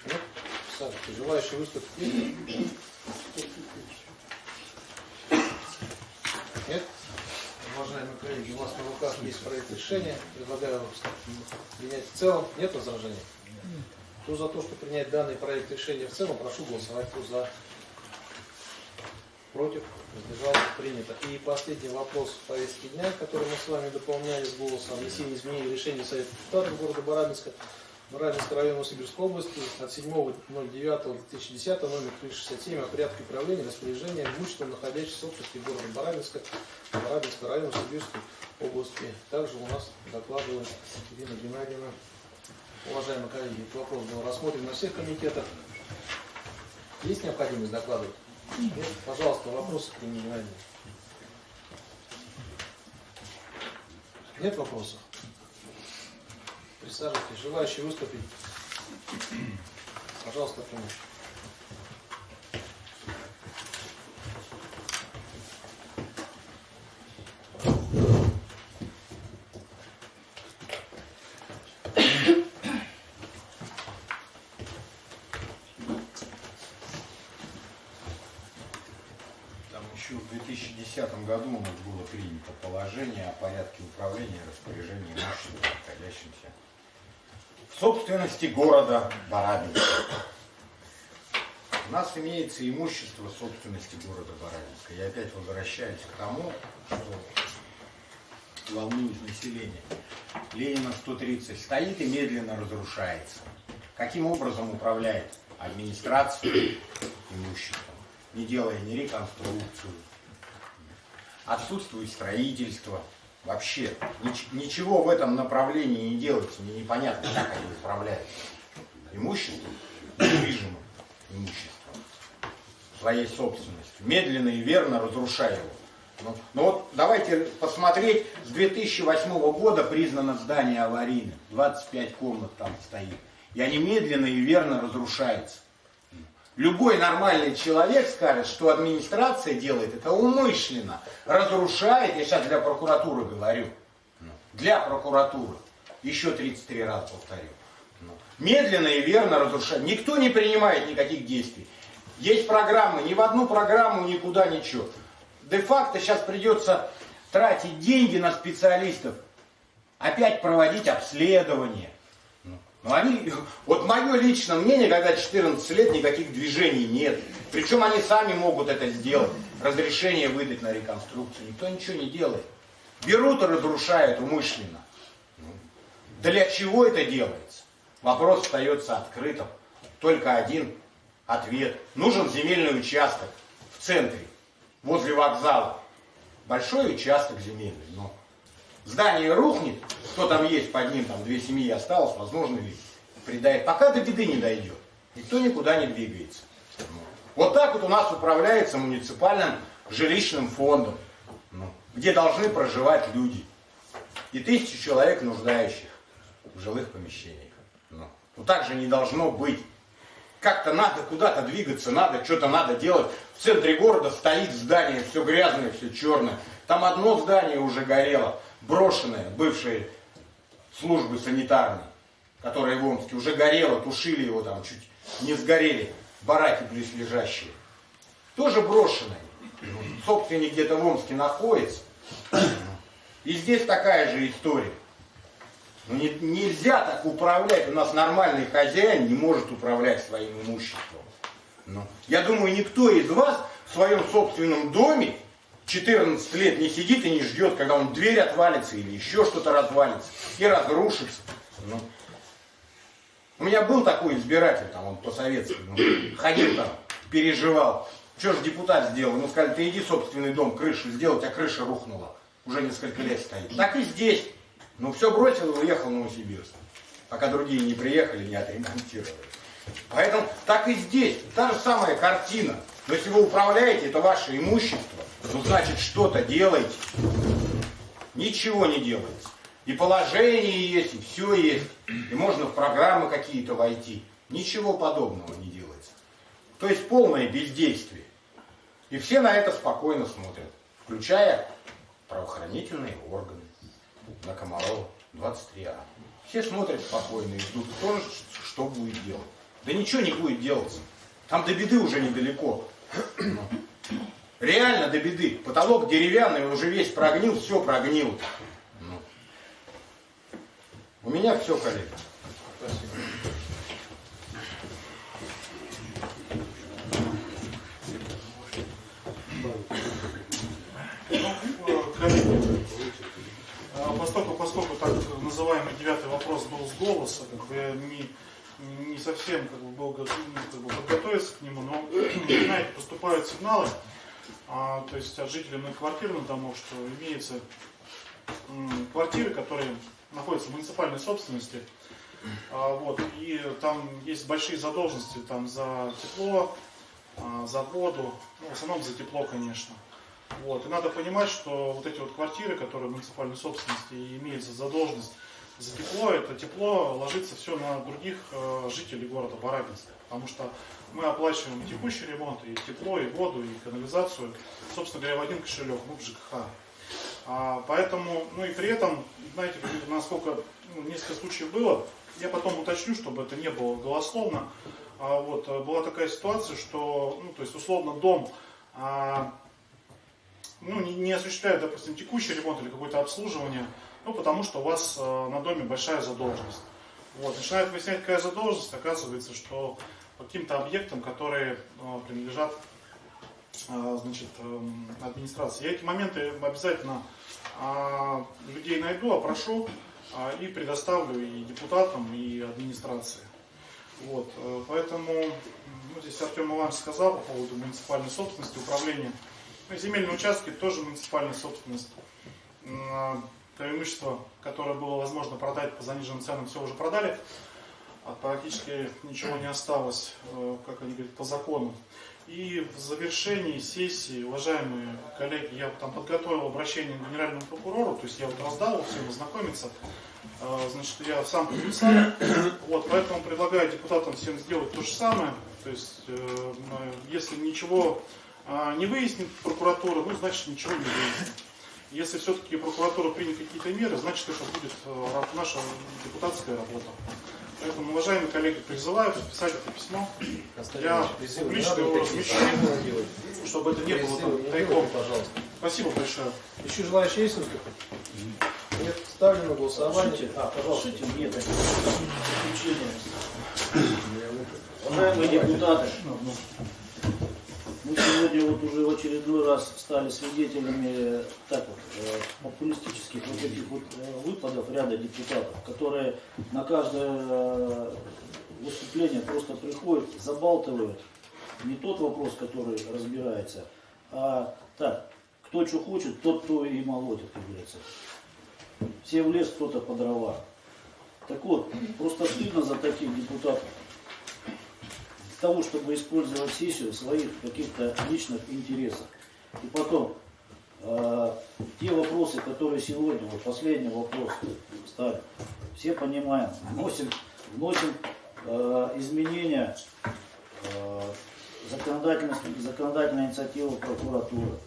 Нет? Саша, желающие выступить? есть? Нет? Уважаемые коллеги, у вас на руках есть проект решения. Предлагаю принять в целом. Нет возражений? Кто за то, чтобы принять данный проект решения в целом, прошу голосовать. Кто за? Против? Воздержался? Принято. И последний вопрос в повестке дня, который мы с вами дополняли с голосом. Внесение изменений в решение Совета города Барабинска Баранинского района Новосибирской области от 7.09.2010 номер 367 о порядке управления распоряжения имуществом, находящимся в собственности города Баранинска, Баранинского района Новосибирской области. Также у нас докладывает Ирина Геннадьевна. Уважаемые коллеги, этот вопрос был рассмотрен на всех комитетах. Есть необходимость докладывать? Нет? Пожалуйста, вопросы к Ирине Геннадьевне. Нет вопросов? Присаживайтесь. Желающие выступить? Пожалуйста, помощь. Там еще в 2010 году у нас было принято положение о порядке управления и распоряжения имуществом, находящимся в собственности города Барабинска. У нас имеется имущество собственности города Барабинска. Я опять возвращаюсь к тому, что волнует население. Ленина 130 стоит и медленно разрушается. Каким образом управляет администрация имуществом? не делая ни реконструкцию, отсутствует строительство, вообще нич- ничего в этом направлении не делается, мне непонятно, как они управляют. Имуществом, недвижимым имуществом, своей собственностью, медленно и верно разрушая его. Ну, ну вот давайте посмотреть, с 2008 года признано здание аварийным, 25 комнат там стоит, и они медленно и верно разрушаются. Любой нормальный человек скажет, что администрация делает это умышленно, разрушает, я сейчас для прокуратуры говорю, для прокуратуры, еще 33 раза повторю, медленно и верно разрушает. Никто не принимает никаких действий. Есть программы, ни в одну программу никуда ничего. Де-факто сейчас придется тратить деньги на специалистов, опять проводить обследование. Но они, вот мое личное мнение, когда 14 лет никаких движений нет. Причем они сами могут это сделать. Разрешение выдать на реконструкцию. Никто ничего не делает. Берут и разрушают умышленно. Для чего это делается? Вопрос остается открытым. Только один ответ. Нужен земельный участок в центре, возле вокзала. Большой участок земельный. Но здание рухнет, кто там есть под ним, там две семьи осталось, возможно ли придает, пока до беды не дойдет. Никто никуда не двигается. Вот так вот у нас управляется муниципальным жилищным фондом, ну, где должны проживать люди. И тысячи человек нуждающих в жилых помещениях. Ну, ну так же не должно быть. Как-то надо куда-то двигаться, надо, что-то надо делать. В центре города стоит здание, все грязное, все черное. Там одно здание уже горело, брошенное, бывшие службы санитарные, которые в Омске, уже горело, тушили его там, чуть не сгорели, бараки близлежащие. Тоже брошенные. Собственник где-то в Омске находится. И здесь такая же история. Ну, не, нельзя так управлять. У нас нормальный хозяин не может управлять своим имуществом. Ну, я думаю, никто из вас в своем собственном доме 14 лет не сидит и не ждет, когда он дверь отвалится или еще что-то развалится и разрушится. Ну, у меня был такой избиратель, там он по-советски, ну, ходил там, переживал. Что ж депутат сделал? Ему сказали, ты иди собственный дом, крышу сделать, а крыша рухнула. Уже несколько лет стоит. Так и здесь. Ну все бросил и уехал в Новосибирск. Пока другие не приехали, не отремонтировали. Поэтому так и здесь. Та же самая картина. Но если вы управляете, это ваше имущество. Ну значит что-то делаете. Ничего не делается. И положение есть, и все есть. И можно в программы какие-то войти. Ничего подобного не делается. То есть полное бездействие. И все на это спокойно смотрят. Включая правоохранительные органы. На Комарова 23А. Все смотрят спокойно и ждут, кто что будет делать. Да ничего не будет делаться. Там до беды уже недалеко. Реально до беды. Потолок деревянный, уже весь прогнил, все прогнило. Ну. У меня все, коллеги. Спасибо. Поскольку, поскольку так называемый девятый вопрос был с голоса, как бы я не, не совсем как бы, был готов как бы, подготовиться к нему, но, <clears throat> знаете, поступают сигналы, а, то есть от жителей многоквартирных домов, что имеются квартиры, которые находятся в муниципальной собственности, а, вот, и там есть большие задолженности там, за тепло, а, за воду, ну, в основном за тепло, конечно. Вот. И надо понимать, что вот эти вот квартиры, которые в муниципальной собственности и имеются задолженность за тепло, это тепло ложится все на других э, жителей города Барабинска. Потому что мы оплачиваем текущий ремонт, и тепло, и воду, и канализацию, собственно говоря, в один кошелек, в ЖКХ. А, поэтому, ну и при этом, знаете, насколько ну, несколько случаев было, я потом уточню, чтобы это не было голословно. А, вот, э, была такая ситуация, что, ну, то есть, условно, дом а, ну, не, не осуществляет, допустим, текущий ремонт или какое-то обслуживание, ну, потому что у вас э, на доме большая задолженность. Вот, начинает выяснять, какая задолженность, оказывается, что каким-то объектам, которые э, принадлежат э, значит, э, администрации. Я эти моменты обязательно э, людей найду, опрошу и предоставлю и депутатам, и администрации. Вот, поэтому ну, здесь Артем Иванович сказал по поводу муниципальной собственности, управления. Ну, земельные участки тоже муниципальная собственность. То имущество, которое было возможно продать по заниженным ценам, все уже продали. А практически ничего не осталось, э, как они говорят, по закону. И в завершении сессии, уважаемые коллеги, я там подготовил обращение к генеральному прокурору, то есть я вот раздал его всем ознакомиться. Э, Значит, я сам подписал. Вот, поэтому предлагаю депутатам всем сделать то же самое. То есть, э, если ничего не выяснит прокуратура, ну, значит, ничего не выяснит. Если все-таки прокуратура примет какие-то меры, значит, это будет наша депутатская работа. Поэтому, уважаемые коллеги, призываю подписать это письмо. Я Призывы публично надо его вот размещу, чтобы это не было тайком. пожалуйста. Спасибо большое. Еще желающие есть выступить? Нет, ставлю на голосование. А, пожалуйста. Такое заключение. Уважаемые депутаты, мы сегодня вот уже в очередной раз стали свидетелями так вот, э, популистических вот этих вот э, выпадов ряда депутатов, которые на каждое э, выступление просто приходят, забалтывают не тот вопрос, который разбирается, а так, кто что хочет, тот то и молотит, как говорится. Все в лес, кто-то по дрова. Так вот, просто стыдно за таких депутатов. Того, чтобы использовать сессию в своих каких-то личных интересах. И потом, э, те вопросы, которые сегодня, вот последний вопрос стали, все понимаем, вносим, вносим э, изменения э, законодательной инициативы прокуратуры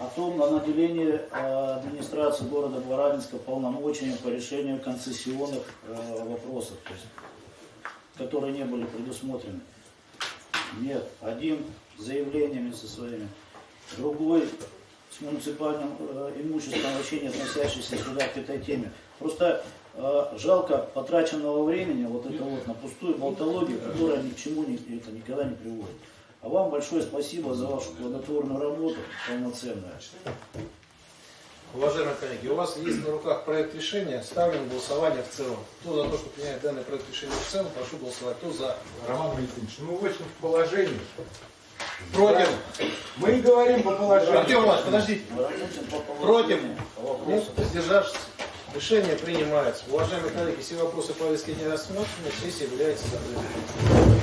о том, о наделении э, администрации города Барабинска полномочиями по решению концессионных э, вопросов, то есть, которые не были предусмотрены. Нет, один с заявлениями со своими, другой с муниципальным э, имуществом, вообще не относящийся сюда к этой теме. Просто э, жалко потраченного времени вот это вот на пустую болтологию, которая ни к чему не, это никогда не приводит. А вам большое спасибо за вашу плодотворную работу, полноценную. Уважаемые коллеги, у вас есть на руках проект решения, ставлю на голосование в целом. Кто за то, что принять данный проект решения в целом, прошу голосовать. Кто за? Роман Валентинович, ну в общем в положении. Против? Мы говорим по положению. Артем Иванович, подождите. Против? Нет, вопросу. воздержавшись. Решение принимается. Уважаемые коллеги, все вопросы повестки не рассмотрены, сессия является закрытой.